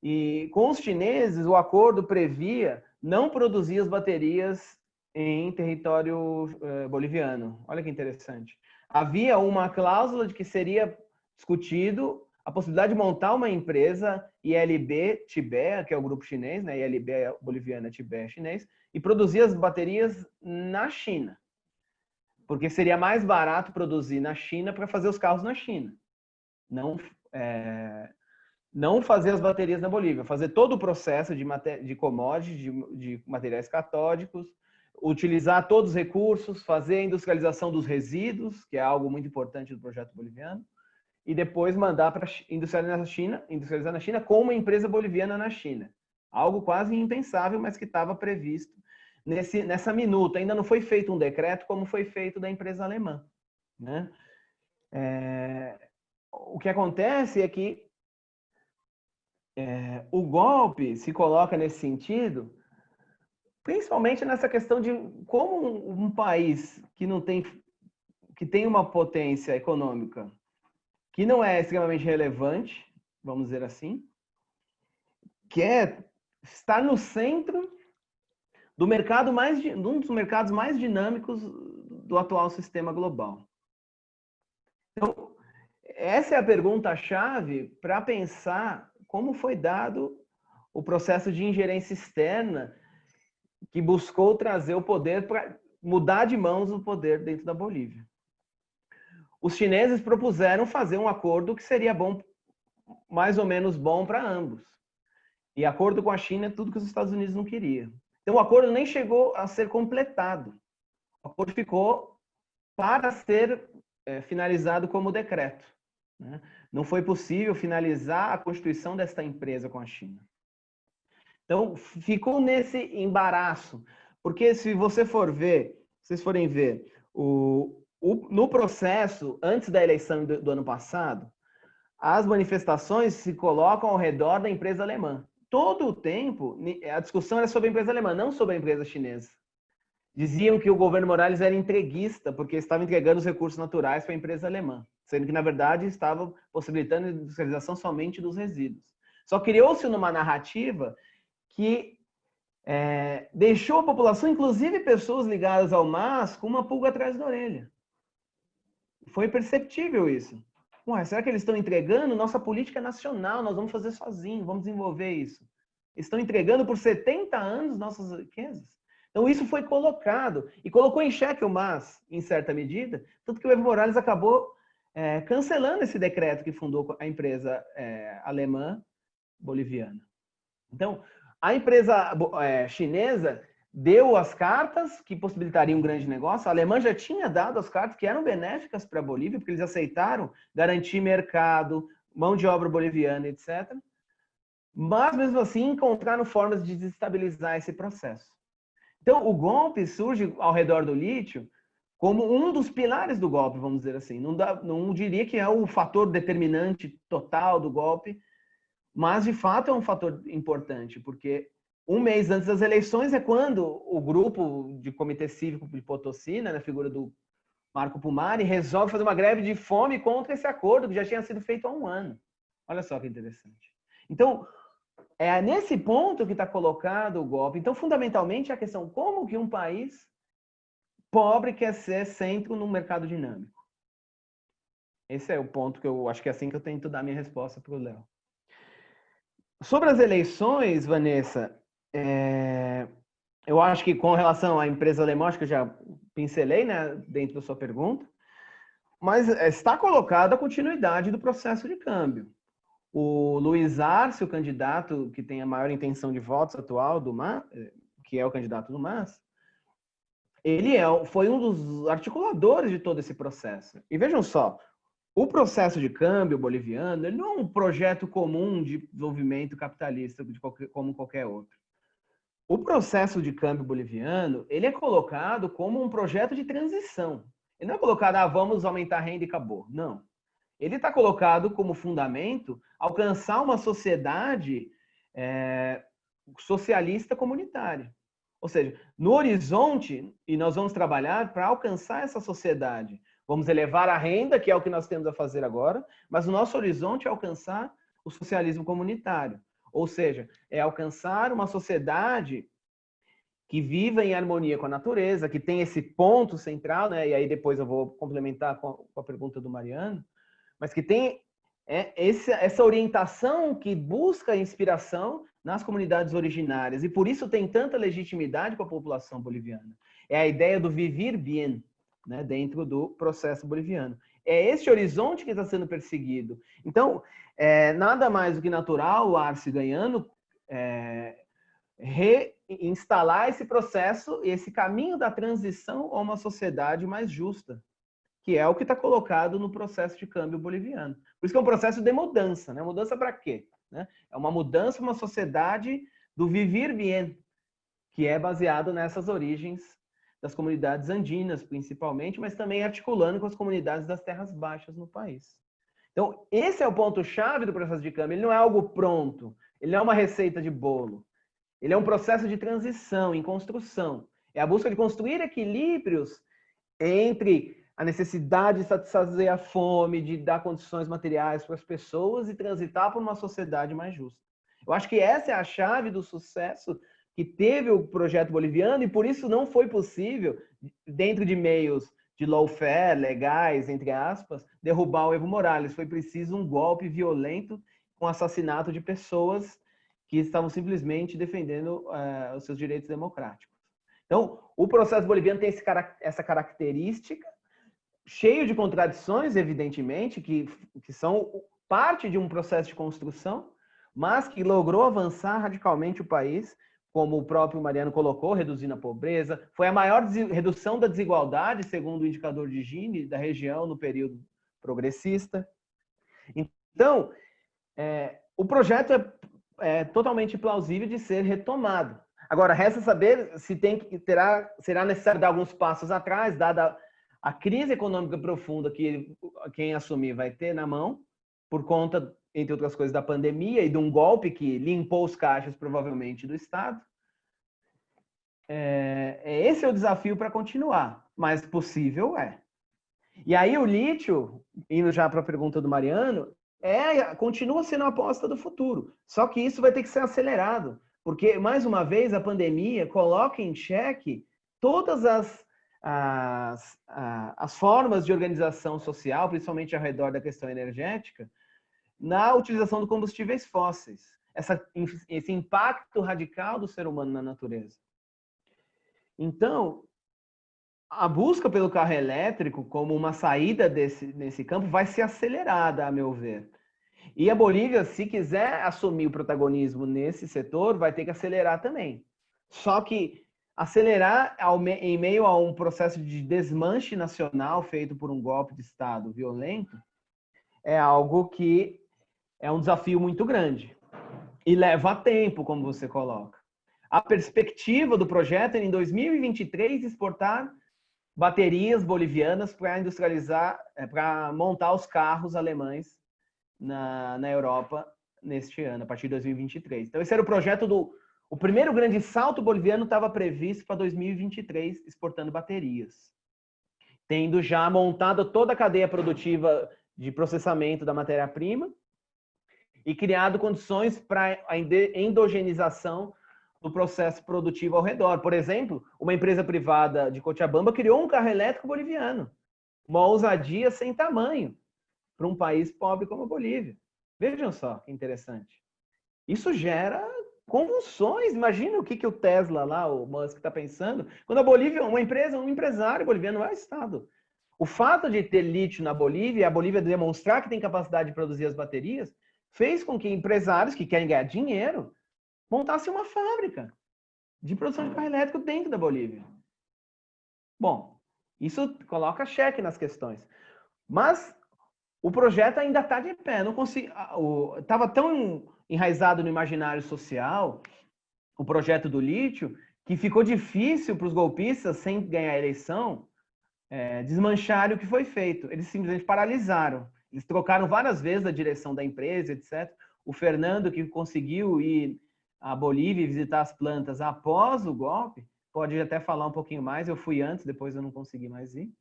E com os chineses, o acordo previa não produzir as baterias em território eh, boliviano. Olha que interessante. Havia uma cláusula de que seria discutido a possibilidade de montar uma empresa ILB Tibé, que é o grupo chinês, né? ILB é boliviana, Tibé é chinês, e produzir as baterias na China. Porque seria mais barato produzir na China para fazer os carros na China. Não, é, não fazer as baterias na Bolívia, fazer todo o processo de, de commodities, de, de materiais catódicos, utilizar todos os recursos, fazer a industrialização dos resíduos, que é algo muito importante do projeto boliviano, e depois mandar para industrializar na China, industrializar na China com uma empresa boliviana na China. Algo quase impensável, mas que estava previsto nesse, nessa minuta. Ainda não foi feito um decreto como foi feito da empresa alemã. Né? É, o que acontece é que é, o golpe se coloca nesse sentido principalmente nessa questão de como um, país que não tem que tem uma potência econômica que não é extremamente relevante, vamos dizer assim, que estar no centro do mercado mais de um dos mercados mais dinâmicos do atual sistema global. Então, essa é a pergunta chave para pensar como foi dado o processo de ingerência externa que buscou trazer o poder para mudar de mãos o poder dentro da Bolívia. Os chineses propuseram fazer um acordo que seria bom, mais ou menos bom para ambos. E acordo com a China é tudo que os Estados Unidos não queriam. Então o acordo nem chegou a ser completado. O acordo ficou para ser é, finalizado como decreto. Né? Não foi possível finalizar a constituição desta empresa com a China. Então, ficou nesse embaraço. Porque se você for ver, vocês forem ver, o, o, no processo, antes da eleição do, do ano passado, as manifestações se colocam ao redor da empresa alemã. Todo o tempo, a discussão era sobre a empresa alemã, não sobre a empresa chinesa. Diziam que o governo Morales era entreguista, porque estava entregando os recursos naturais para a empresa alemã, sendo que, na verdade, estava possibilitando a industrialização somente dos resíduos. Só criou-se numa narrativa que é, deixou a população, inclusive pessoas ligadas ao MAS, com uma pulga atrás da orelha. Foi perceptível isso. Ué, será que eles estão entregando? Nossa política nacional, nós vamos fazer sozinho, vamos desenvolver isso. Estão entregando por 70 anos nossas riquezas. Então isso foi colocado e colocou em xeque o MAS, em certa medida, tanto que o Evo Morales acabou é, cancelando esse decreto que fundou a empresa é, alemã boliviana. Então, a empresa é, chinesa deu as cartas que possibilitariam um grande negócio. A Alemanha já tinha dado as cartas que eram benéficas para a Bolívia, porque eles aceitaram garantir mercado, mão de obra boliviana, etc. Mas, mesmo assim, encontraram formas de desestabilizar esse processo. Então, o golpe surge ao redor do lítio como um dos pilares do golpe, vamos dizer assim. Não, dá, não diria que é o fator determinante total do golpe, mas, de fato, é um fator importante, porque um mês antes das eleições é quando o grupo de Comitê Cívico de Potosí, né, na figura do Marco Pumari resolve fazer uma greve de fome contra esse acordo que já tinha sido feito há um ano. Olha só que interessante. Então, é nesse ponto que está colocado o golpe. Então, fundamentalmente, a questão como que um país pobre quer ser centro no mercado dinâmico. Esse é o ponto que eu acho que é assim que eu tento dar minha resposta para o Léo. Sobre as eleições, Vanessa, é... eu acho que com relação à empresa alemã, acho que eu já pincelei né, dentro da sua pergunta, mas está colocada a continuidade do processo de câmbio. O Luiz Arce, o candidato que tem a maior intenção de votos atual do MAS, que é o candidato do MAS, ele é, foi um dos articuladores de todo esse processo. E vejam só, o processo de câmbio boliviano ele não é um projeto comum de desenvolvimento capitalista de qualquer, como qualquer outro. O processo de câmbio boliviano ele é colocado como um projeto de transição. Ele não é colocado, ah, vamos aumentar a renda e acabou. Não. Ele está colocado como fundamento alcançar uma sociedade é, socialista comunitária. Ou seja, no horizonte, e nós vamos trabalhar para alcançar essa sociedade. Vamos elevar a renda, que é o que nós temos a fazer agora, mas o nosso horizonte é alcançar o socialismo comunitário. Ou seja, é alcançar uma sociedade que viva em harmonia com a natureza, que tem esse ponto central, né? e aí depois eu vou complementar com a pergunta do Mariano, mas que tem é, essa orientação que busca inspiração nas comunidades originárias e por isso tem tanta legitimidade com a população boliviana. É a ideia do vivir bien, né, dentro do processo boliviano. É esse horizonte que está sendo perseguido. Então, é nada mais do que natural o Arce ganhando é, reinstalar esse processo, esse caminho da transição a uma sociedade mais justa, que é o que está colocado no processo de câmbio boliviano. Por isso que é um processo de mudança. Né? Mudança para quê? Né? É uma mudança, uma sociedade do vivir bien, que é baseado nessas origens das comunidades andinas, principalmente, mas também articulando com as comunidades das terras baixas no país. Então, esse é o ponto-chave do processo de câmbio. Ele não é algo pronto, ele não é uma receita de bolo. Ele é um processo de transição, em construção. É a busca de construir equilíbrios entre a necessidade de satisfazer a fome, de dar condições materiais para as pessoas e transitar para uma sociedade mais justa. Eu acho que essa é a chave do sucesso que teve o projeto boliviano e por isso não foi possível, dentro de meios de lawfare, legais, entre aspas, derrubar o Evo Morales. Foi preciso um golpe violento com assassinato de pessoas que estavam simplesmente defendendo uh, os seus direitos democráticos. Então, o processo boliviano tem essa característica cheio de contradições, evidentemente, que, que são parte de um processo de construção, mas que logrou avançar radicalmente o país, como o próprio Mariano colocou, reduzindo a pobreza. Foi a maior redução da desigualdade, segundo o indicador de Gini, da região no período progressista. Então, é, o projeto é, é, totalmente plausível de ser retomado. Agora, resta saber se tem que terá, será necessário dar alguns passos atrás, dada a crise econômica profunda que quem assumir vai ter na mão, por conta, entre outras coisas, da pandemia e de um golpe que limpou os caixas, provavelmente, do Estado. É, é esse é o desafio para continuar, mas possível é. E aí o lítio, indo já para a pergunta do Mariano, é, continua sendo a aposta do futuro. Só que isso vai ter que ser acelerado, porque, mais uma vez, a pandemia coloca em xeque todas as as, as formas de organização social, principalmente ao redor da questão energética, na utilização de combustíveis fósseis. Essa, esse impacto radical do ser humano na natureza. Então, a busca pelo carro elétrico como uma saída desse, nesse campo vai ser acelerada, a meu ver. E a Bolívia, se quiser assumir o protagonismo nesse setor, vai ter que acelerar também. Só que acelerar em meio a um processo de desmanche nacional feito por um golpe de Estado violento é algo que é um desafio muito grande e leva tempo, como você coloca. A perspectiva do projeto é em 2023 exportar baterias bolivianas para industrializar, é, para montar os carros alemães na, na Europa neste ano, a partir de 2023. Então, esse era o projeto do o primeiro grande salto boliviano estava previsto para 2023, exportando baterias. tendo já montado toda a cadeia produtiva de processamento da matéria-prima e criado condições para a endogenização do processo produtivo ao redor. Por exemplo, uma empresa privada de Cochabamba criou um carro elétrico boliviano. Uma ousadia sem tamanho para um país pobre como a Bolívia. Vejam só que interessante. Isso gera convulsões. Imagina o que, que o Tesla lá, o Musk está pensando. Quando a Bolívia, uma empresa, um empresário boliviano é o Estado. O fato de ter lítio na Bolívia, a Bolívia demonstrar que tem capacidade de produzir as baterias, fez com que empresários que querem ganhar dinheiro montassem uma fábrica de produção de carro elétrico dentro da Bolívia. Bom, isso coloca cheque nas questões. Mas o projeto ainda está de pé. Não consigo. Estava tão enraizado no imaginário social o projeto do lítio que ficou difícil para os golpistas, sem ganhar a eleição, é, desmancharem o que foi feito. Eles simplesmente paralisaram. Eles trocaram várias vezes a direção da empresa, etc. O Fernando, que conseguiu ir à Bolívia e visitar as plantas após o golpe, pode até falar um pouquinho mais. Eu fui antes, depois eu não consegui mais ir.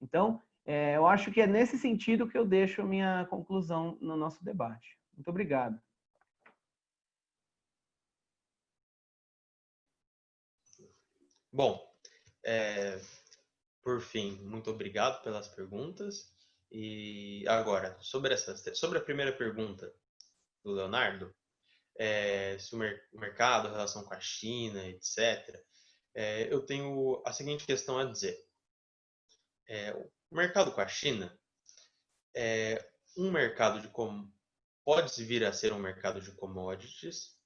Então, é, eu acho que é nesse sentido que eu deixo minha conclusão no nosso debate. Muito obrigado. Bom, é, por fim, muito obrigado pelas perguntas. E agora, sobre, essa, sobre a primeira pergunta do Leonardo, é, se o, mer mercado, relação com a China, etc., é, eu tenho a seguinte questão a dizer. É, o mercado com a China é um mercado de como pode vir a ser um mercado de commodities,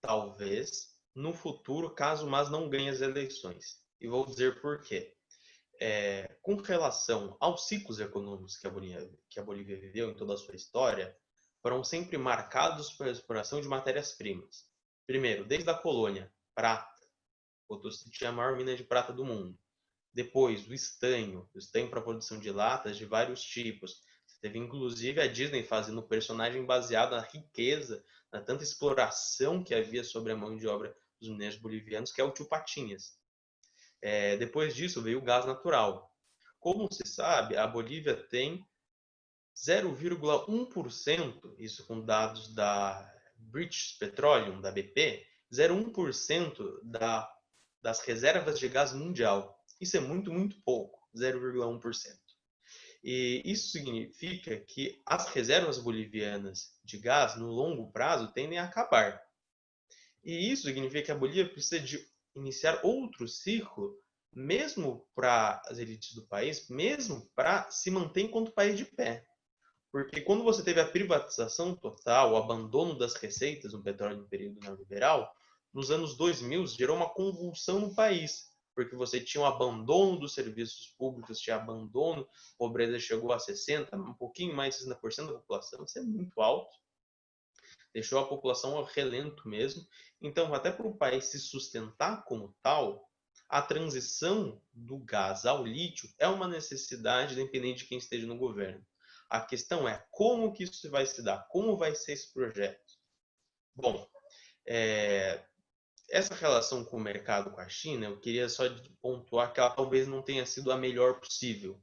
talvez, no futuro, caso mas não ganhe as eleições. E vou dizer por quê. É, com relação aos ciclos econômicos que a, Bolívia, que a Bolívia viveu em toda a sua história, foram sempre marcados pela exploração de matérias-primas. Primeiro, desde a colônia, prata. Potosí tinha a maior mina de prata do mundo. Depois, o estanho, o estanho para produção de latas de vários tipos. Teve inclusive a Disney fazendo um personagem baseado na riqueza, na tanta exploração que havia sobre a mão de obra dos mineiros bolivianos, que é o tio Patinhas. É, depois disso veio o gás natural. Como se sabe, a Bolívia tem 0,1%, isso com dados da British Petroleum, da BP, 0,1% da, das reservas de gás mundial. Isso é muito, muito pouco, 0,1%. E isso significa que as reservas bolivianas de gás, no longo prazo, tendem a acabar. E isso significa que a Bolívia precisa de iniciar outro ciclo, mesmo para as elites do país, mesmo para se manter enquanto país de pé. Porque quando você teve a privatização total, o abandono das receitas no petróleo no período neoliberal, nos anos 2000 gerou uma convulsão no país porque você tinha um abandono dos serviços públicos, tinha abandono, a pobreza chegou a 60%, um pouquinho mais de 60% da população, isso é muito alto. Deixou a população ao relento mesmo. Então, até para o país se sustentar como tal, a transição do gás ao lítio é uma necessidade, independente de quem esteja no governo. A questão é como que isso vai se dar, como vai ser esse projeto. Bom, é, essa relação com o mercado com a China, eu queria só pontuar que ela talvez não tenha sido a melhor possível.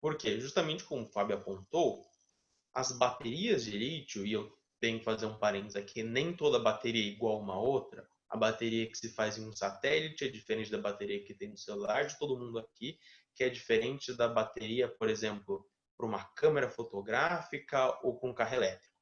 Por quê? Justamente como o Fábio apontou, as baterias de lítio, e eu tenho que fazer um parênteses aqui, nem toda bateria é igual uma outra. A bateria que se faz em um satélite é diferente da bateria que tem no celular de todo mundo aqui, que é diferente da bateria, por exemplo, para uma câmera fotográfica ou com carro elétrico.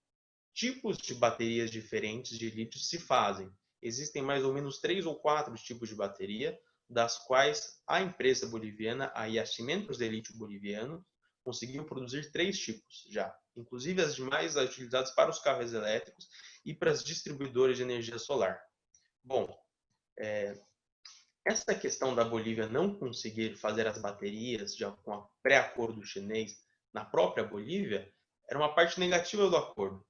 Tipos de baterias diferentes de lítio se fazem existem mais ou menos três ou quatro tipos de bateria, das quais a empresa boliviana, a Yacimentos de Lítio Boliviano, conseguiu produzir três tipos já, inclusive as demais utilizadas para os carros elétricos e para as distribuidoras de energia solar. Bom, é, essa questão da Bolívia não conseguir fazer as baterias já com a pré-acordo chinês na própria Bolívia era uma parte negativa do acordo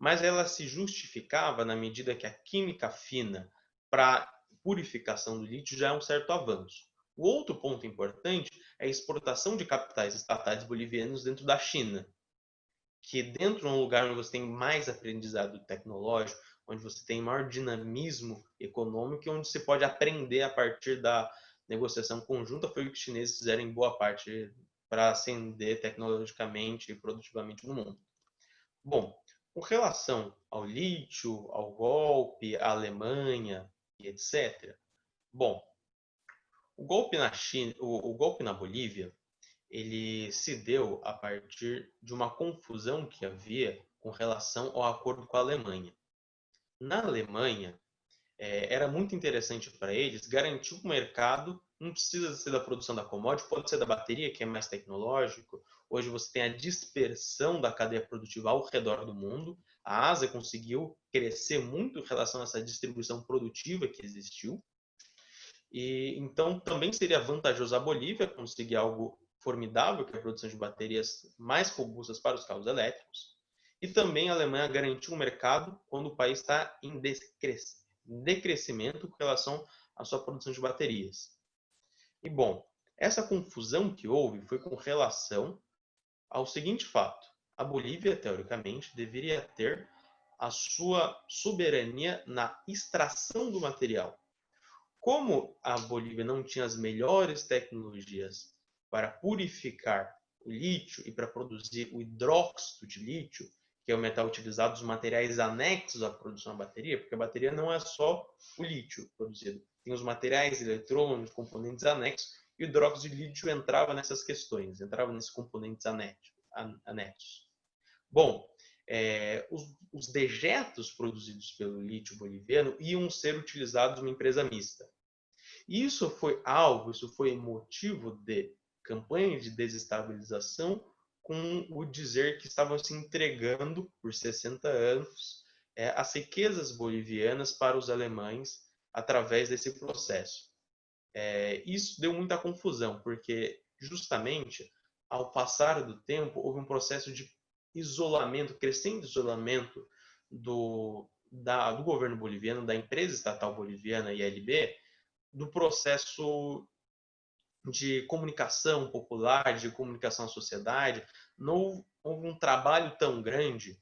mas ela se justificava na medida que a química fina para purificação do lítio já é um certo avanço. O outro ponto importante é a exportação de capitais estatais bolivianos dentro da China, que dentro de um lugar onde você tem mais aprendizado tecnológico, onde você tem maior dinamismo econômico onde você pode aprender a partir da negociação conjunta, foi o que os chineses fizeram em boa parte para ascender tecnologicamente e produtivamente no mundo. Bom, com relação ao lítio, ao golpe, à Alemanha e etc. Bom, o golpe na China, o, o golpe na Bolívia, ele se deu a partir de uma confusão que havia com relação ao acordo com a Alemanha. Na Alemanha, é, era muito interessante para eles garantir o mercado, não precisa ser da produção da commodity, pode ser da bateria, que é mais tecnológico. Hoje você tem a dispersão da cadeia produtiva ao redor do mundo. A Ásia conseguiu crescer muito em relação a essa distribuição produtiva que existiu. E então também seria vantajoso a Bolívia conseguir algo formidável, que é a produção de baterias mais robustas para os carros elétricos. E também a Alemanha garantiu um mercado quando o país está em decrescimento com relação à sua produção de baterias. E bom, essa confusão que houve foi com relação ao seguinte fato: a Bolívia, teoricamente, deveria ter a sua soberania na extração do material. Como a Bolívia não tinha as melhores tecnologias para purificar o lítio e para produzir o hidróxido de lítio, que é o metal utilizado nos materiais anexos à produção da bateria, porque a bateria não é só o lítio produzido. Tem os materiais eletrônicos, componentes anexos, e o hidróxido de lítio entrava nessas questões, entrava nesses componentes anexos. Bom, é, os, os, dejetos produzidos pelo lítio boliviano iam ser utilizados numa empresa mista. Isso foi alvo, isso foi motivo de campanha de desestabilização com o dizer que estavam se entregando por 60 anos é, as riquezas bolivianas para os alemães através desse processo. É, isso deu muita confusão, porque justamente ao passar do tempo houve um processo de isolamento, crescente isolamento do, da, do governo boliviano, da empresa estatal boliviana ILB, do processo de comunicação popular, de comunicação à sociedade, não houve um trabalho tão grande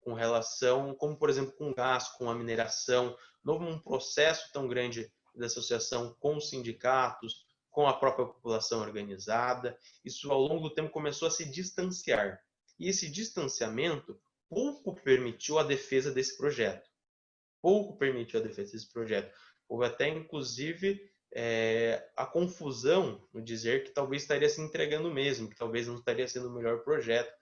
com relação, como por exemplo com o gás, com a mineração, não houve um processo tão grande de associação com os sindicatos, com a própria população organizada. Isso ao longo do tempo começou a se distanciar. E esse distanciamento pouco permitiu a defesa desse projeto. Pouco permitiu a defesa desse projeto. Houve até, inclusive, é, a confusão no dizer que talvez estaria se entregando mesmo, que talvez não estaria sendo o melhor projeto.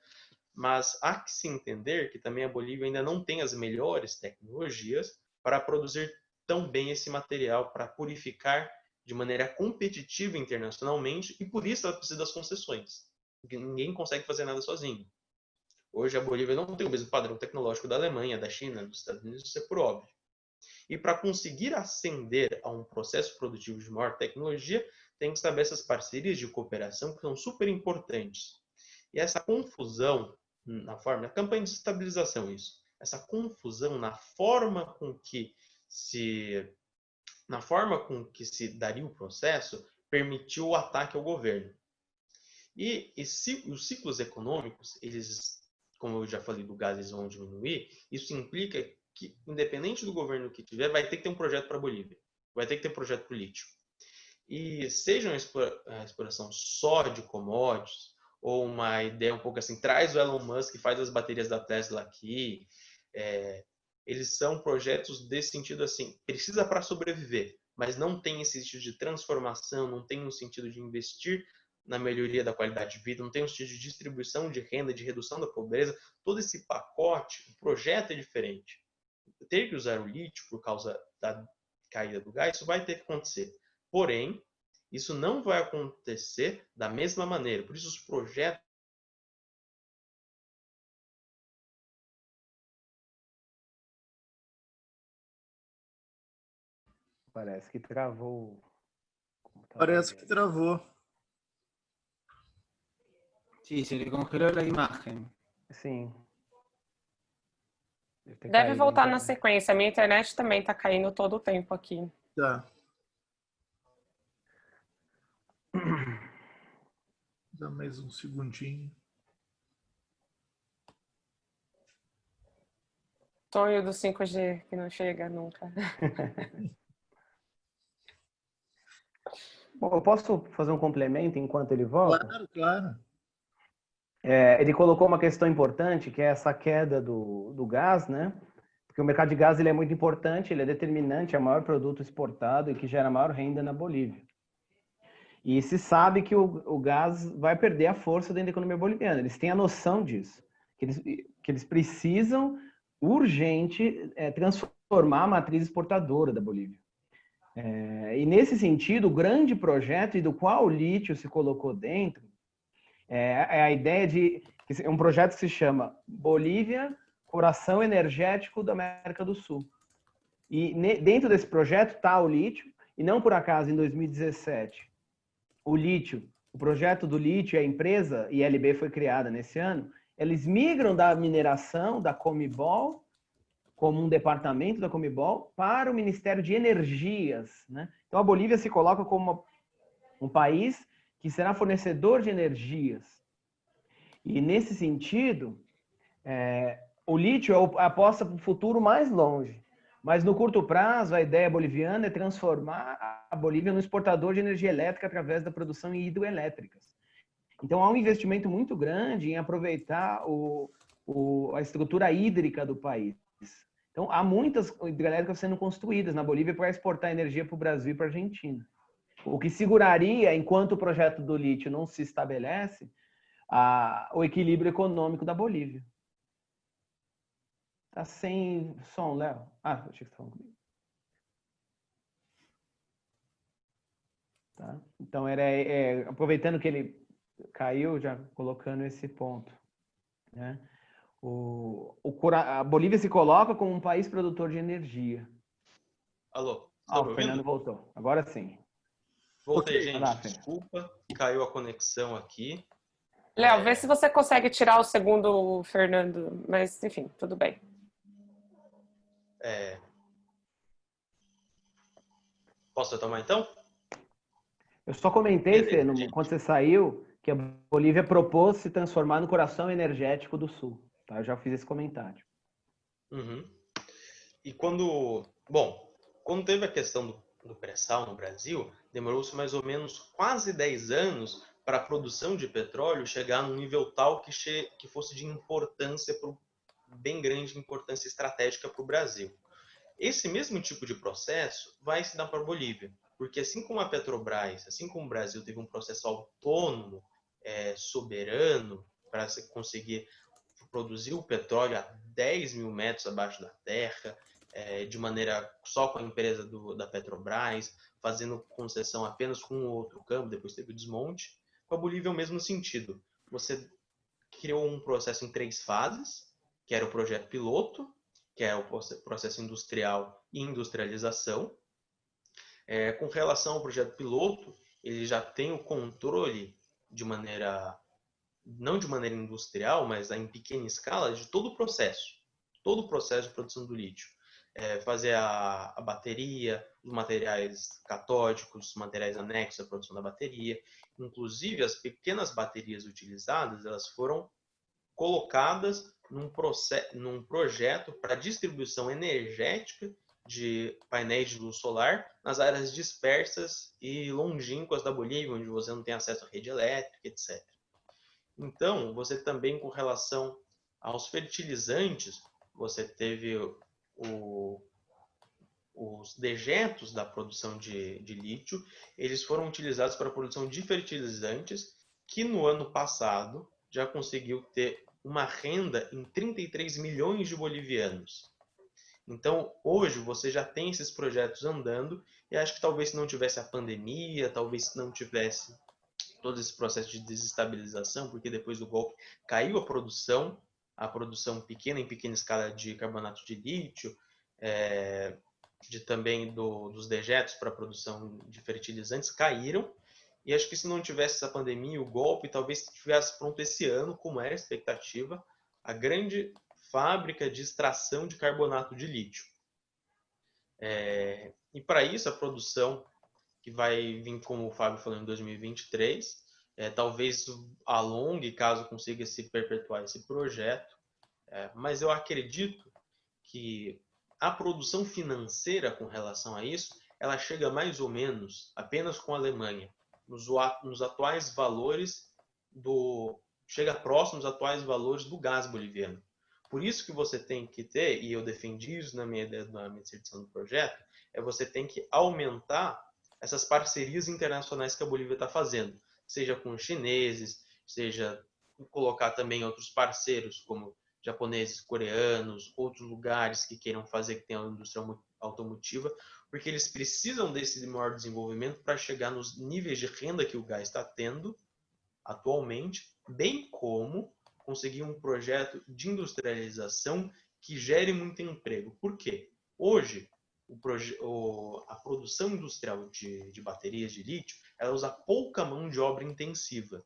Mas há que se entender que também a Bolívia ainda não tem as melhores tecnologias para produzir tão bem esse material, para purificar de maneira competitiva internacionalmente, e por isso ela precisa das concessões. Ninguém consegue fazer nada sozinho. Hoje a Bolívia não tem o mesmo padrão tecnológico da Alemanha, da China, dos Estados Unidos, isso é por óbvio. E para conseguir ascender a um processo produtivo de maior tecnologia, tem que saber essas parcerias de cooperação que são super importantes. E essa confusão na forma, a campanha de estabilização isso, essa confusão na forma com que se na forma com que se daria o processo permitiu o ataque ao governo. E, os ciclos econômicos, eles, como eu já falei do gás, eles vão diminuir. Isso implica que, independente do governo que tiver, vai ter que ter um projeto para a Bolívia, vai ter que ter um projeto político. E seja uma exploração só de commodities, ou uma ideia um pouco assim, traz o Elon Musk faz as baterias da Tesla aqui, é, eles são projetos desse sentido assim, precisa para sobreviver, mas não tem esse sentido de transformação, não tem um sentido de investir na melhoria da qualidade de vida, não tem um sentido de distribuição de renda, de redução da pobreza, todo esse pacote, o projeto é diferente ter que usar o lítio por causa da caída do gás, isso vai ter que acontecer. Porém, isso não vai acontecer da mesma maneira. Por isso, os projetos Parece que travou. Parece que travou. Sí, se le congeló a imagem. Sim. Deve voltar na sequência. A minha internet também está caindo todo o tempo aqui. Tá. Dá mais um segundinho. Sonho do 5G que não chega nunca. Bom, eu posso fazer um complemento enquanto ele volta? Claro, claro. É, ele colocou uma questão importante, que é essa queda do, do gás, né? Porque o mercado de gás ele é muito importante, ele é determinante, é o maior produto exportado e que gera maior renda na Bolívia. E se sabe que o, o gás vai perder a força dentro da economia boliviana. Eles têm a noção disso, que eles, que eles precisam urgente é, transformar a matriz exportadora da Bolívia. É, e nesse sentido, o grande projeto e do qual o lítio se colocou dentro é, é a ideia de é um projeto que se chama Bolívia, Coração Energético da América do Sul. E ne, dentro desse projeto está o lítio, e não por acaso em 2017 o lítio, o projeto do lítio, a empresa ILB foi criada nesse ano, eles migram da mineração da Comibol como um departamento da Comibol para o Ministério de Energias, né? Então a Bolívia se coloca como uma, um país que será fornecedor de energias. E nesse sentido, é, o lítio é a aposta para o futuro mais longe. Mas no curto prazo, a ideia boliviana é transformar a Bolívia no exportador de energia elétrica através da produção em hidroelétricas. Então há um investimento muito grande em aproveitar o, o, a estrutura hídrica do país. Então há muitas hidrelétricas sendo construídas na Bolívia para exportar energia para o Brasil e para a Argentina. O que seguraria, enquanto o projeto do lítio não se estabelece, a, o equilíbrio econômico da Bolívia. Tá sem som, Léo? Ah, achei que estava comigo. Tá? Então, era, é, aproveitando que ele caiu, já colocando esse ponto. Né? O, o, a Bolívia se coloca como um país produtor de energia. Alô? Ah, o Fernando voltou. Agora sim. Voltei, gente. Lá, Desculpa, caiu a conexão aqui. Léo, vê se você consegue tirar o segundo Fernando, mas enfim, tudo bem. É... Posso retomar então? Eu só comentei, Fê, quando você saiu, que a Bolívia propôs se transformar no coração energético do Sul. Tá? Eu já fiz esse comentário. Uhum. E quando... Bom, quando teve a questão do, do pré-sal no Brasil, demorou-se mais ou menos quase 10 anos para a produção de petróleo chegar num nível tal que, che... que fosse de importância pro bem grande importância estratégica para o Brasil. Esse mesmo tipo de processo vai se dar para a Bolívia, porque assim como a Petrobras, assim como o Brasil teve um processo autônomo, é, soberano, para conseguir produzir o petróleo a 10 mil metros abaixo da terra, é, de maneira só com a empresa do, da Petrobras, fazendo concessão apenas com o outro campo, depois teve o desmonte. Com a Bolívia é o mesmo sentido. Você criou um processo em três fases, que era o projeto piloto, que é o processo industrial e industrialização. É, com relação ao projeto piloto, ele já tem o controle de maneira, não de maneira industrial, mas em pequena escala, de todo o processo, todo o processo de produção do lítio. É, fazer a, a, bateria, os materiais catódicos, os materiais anexos à produção da bateria. Inclusive, as pequenas baterias utilizadas, elas foram colocadas num, processo, num projeto para distribuição energética de painéis de luz solar nas áreas dispersas e longínquas da Bolívia, onde você não tem acesso à rede elétrica, etc. Então, você também, com relação aos fertilizantes, você teve o, os dejetos da produção de, de lítio, eles foram utilizados para a produção de fertilizantes, que no ano passado já conseguiu ter uma renda em 33 milhões de bolivianos. Então, hoje você já tem esses projetos andando e acho que talvez se não tivesse a pandemia, talvez se não tivesse todo esse processo de desestabilização, porque depois do golpe caiu a produção, a produção pequena em pequena escala de carbonato de lítio, é, de também do, dos dejetos para produção de fertilizantes caíram e acho que se não tivesse essa pandemia, o golpe, talvez tivesse pronto esse ano, como era a expectativa, a grande fábrica de extração de carbonato de lítio. É, e para isso, a produção que vai vir, como o Fábio falou, em 2023, é, talvez alongue caso consiga se perpetuar esse projeto, é, mas eu acredito que a produção financeira com relação a isso ela chega mais ou menos apenas com a Alemanha, nos, nos atuais valores do chega próximo dos atuais valores do gás boliviano. Por isso que você tem que ter, e eu defendi isso na minha, na minha edição do projeto, é você tem que aumentar essas parcerias internacionais que a Bolívia está fazendo, seja com os chineses, seja colocar também outros parceiros, como japoneses, coreanos, outros lugares que queiram fazer que tenham indústria automotiva, porque eles precisam desse maior desenvolvimento para chegar nos níveis de renda que o gás está tendo atualmente, bem como conseguir um projeto de industrialização que gere muito emprego. Por quê? Hoje, o, a produção industrial de, de, baterias de lítio ela usa pouca mão de obra intensiva.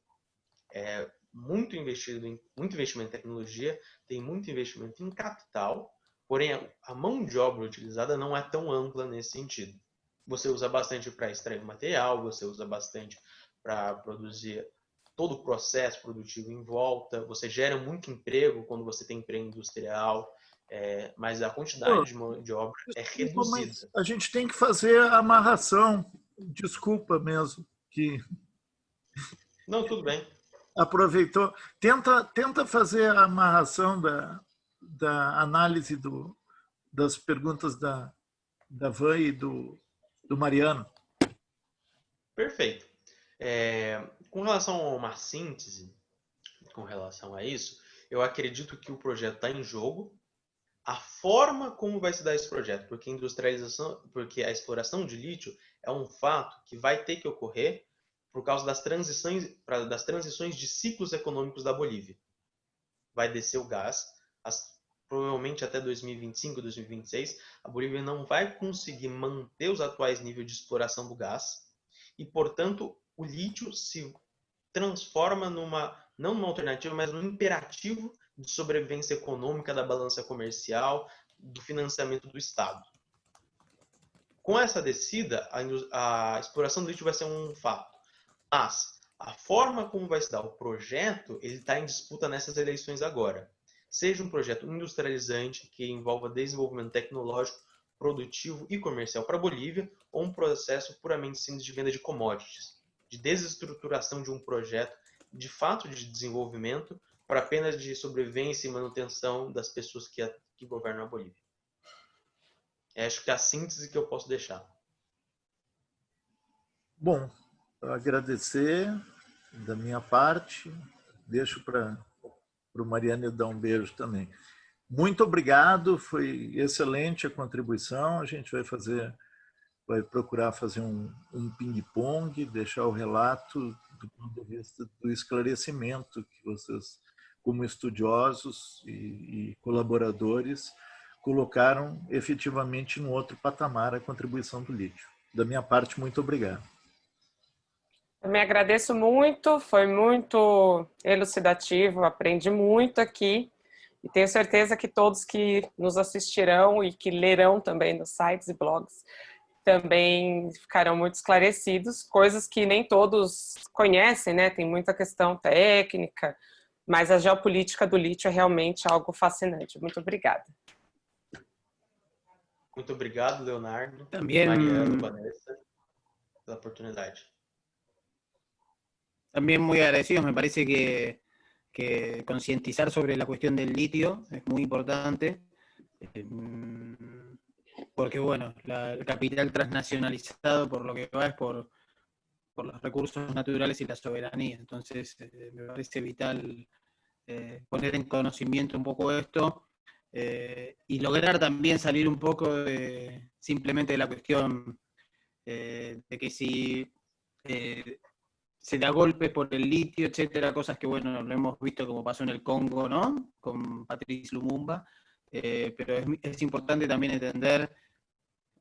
É muito, investido em, muito investimento em tecnologia, tem muito investimento em capital, porém a, a mão de obra utilizada não é tão ampla nesse sentido. Você usa bastante para extrair o material, você usa bastante para produzir todo o processo produtivo em volta, você gera muito emprego quando você tem emprego industrial, é, mas a quantidade de mão de obra é reduzida. a gente tem que fazer a amarração, desculpa mesmo, que... Não, tudo bem. Aproveitou. Tenta, tenta fazer a amarração da, da análise do, das perguntas da, da Van e do, do Mariano. Perfeito. É, com relação a uma síntese, com relação a isso, eu acredito que o projeto está em jogo. A forma como vai se dar esse projeto, porque a industrialização, porque a exploração de lítio é um fato que vai ter que ocorrer por causa das transições, das transições de ciclos econômicos da Bolívia. Vai descer o gás, as, provavelmente até 2025, 2026, a Bolívia não vai conseguir manter os atuais níveis de exploração do gás e, portanto, o lítio se transforma numa, não numa alternativa, mas num imperativo de sobrevivência econômica da balança comercial, do financiamento do Estado. Com essa descida, a, a exploração do lítio vai ser um fato. Mas a forma como vai se dar o projeto, ele está em disputa nessas eleições agora. Seja um projeto industrializante, que envolva desenvolvimento tecnológico, produtivo e comercial para a Bolívia, ou um processo puramente simples de venda de commodities de desestruturação de um projeto, de fato de desenvolvimento, para apenas de sobrevivência e manutenção das pessoas que, a, que governam a Bolívia. É, acho que é a síntese que eu posso deixar. Bom, agradecer da minha parte, deixo para o Mariane dar um beijo também. Muito obrigado, foi excelente a contribuição, a gente vai fazer vai procurar fazer um, um ping-pong, deixar o relato do ponto de vista do esclarecimento que vocês, como estudiosos e, e colaboradores, colocaram efetivamente em outro patamar a contribuição do lítio. Da minha parte, muito obrigado. Eu me agradeço muito, foi muito elucidativo, aprendi muito aqui e tenho certeza que todos que nos assistirão e que lerão também nos sites e blogs também ficarão muito esclarecidos, coisas que nem todos conhecem, né? Tem muita questão técnica, mas a geopolítica do lítio é realmente algo fascinante. Muito obrigada. Muito obrigado, Leonardo, También, Mariano, Vanessa, pela oportunidade. También muy agradecidos, me parece que, que concientizar sobre la cuestión del litio es muy importante. Porque bueno, el capital transnacionalizado por lo que va es por, por los recursos naturales y la soberanía. Entonces eh, me parece vital eh, poner en conocimiento un poco esto eh, y lograr también salir un poco de, simplemente de la cuestión de que si se da golpes por el litio, etcétera, cosas que bueno, lo hemos visto como pasó en el Congo, ¿no? Con Patrice Lumumba, pero es, es importante también entender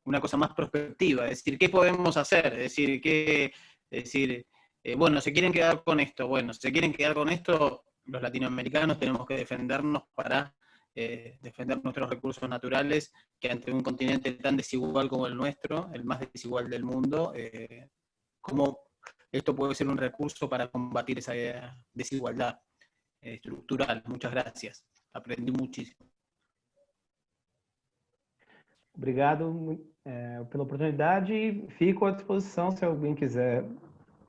una cosa más prospectiva, es decir, ¿qué podemos hacer? Es decir, ¿qué, decir eh, bueno, se quieren quedar con esto, bueno, se quieren quedar con esto, los latinoamericanos tenemos que defendernos para eh, defender nuestros recursos naturales, que ante un continente tan desigual como el nuestro, el más desigual del mundo, eh, cómo esto puede ser un recurso para combatir esa desigualdad estructural. Muchas gracias. Aprendí muchísimo. Obrigado. É, pela oportunidade. Fico à disposição se alguém quiser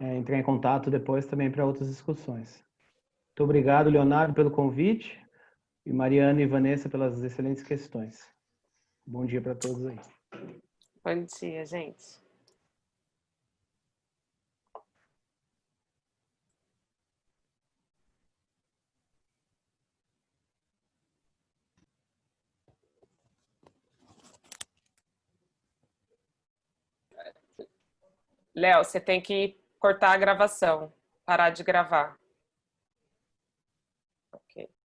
é, entrar em contato depois também para outras discussões. Muito obrigado, Leonardo, pelo convite e Mariana e Vanessa pelas excelentes questões. Bom dia para todos aí. Bom dia, gente. Léo, você tem que cortar a gravação, parar de gravar.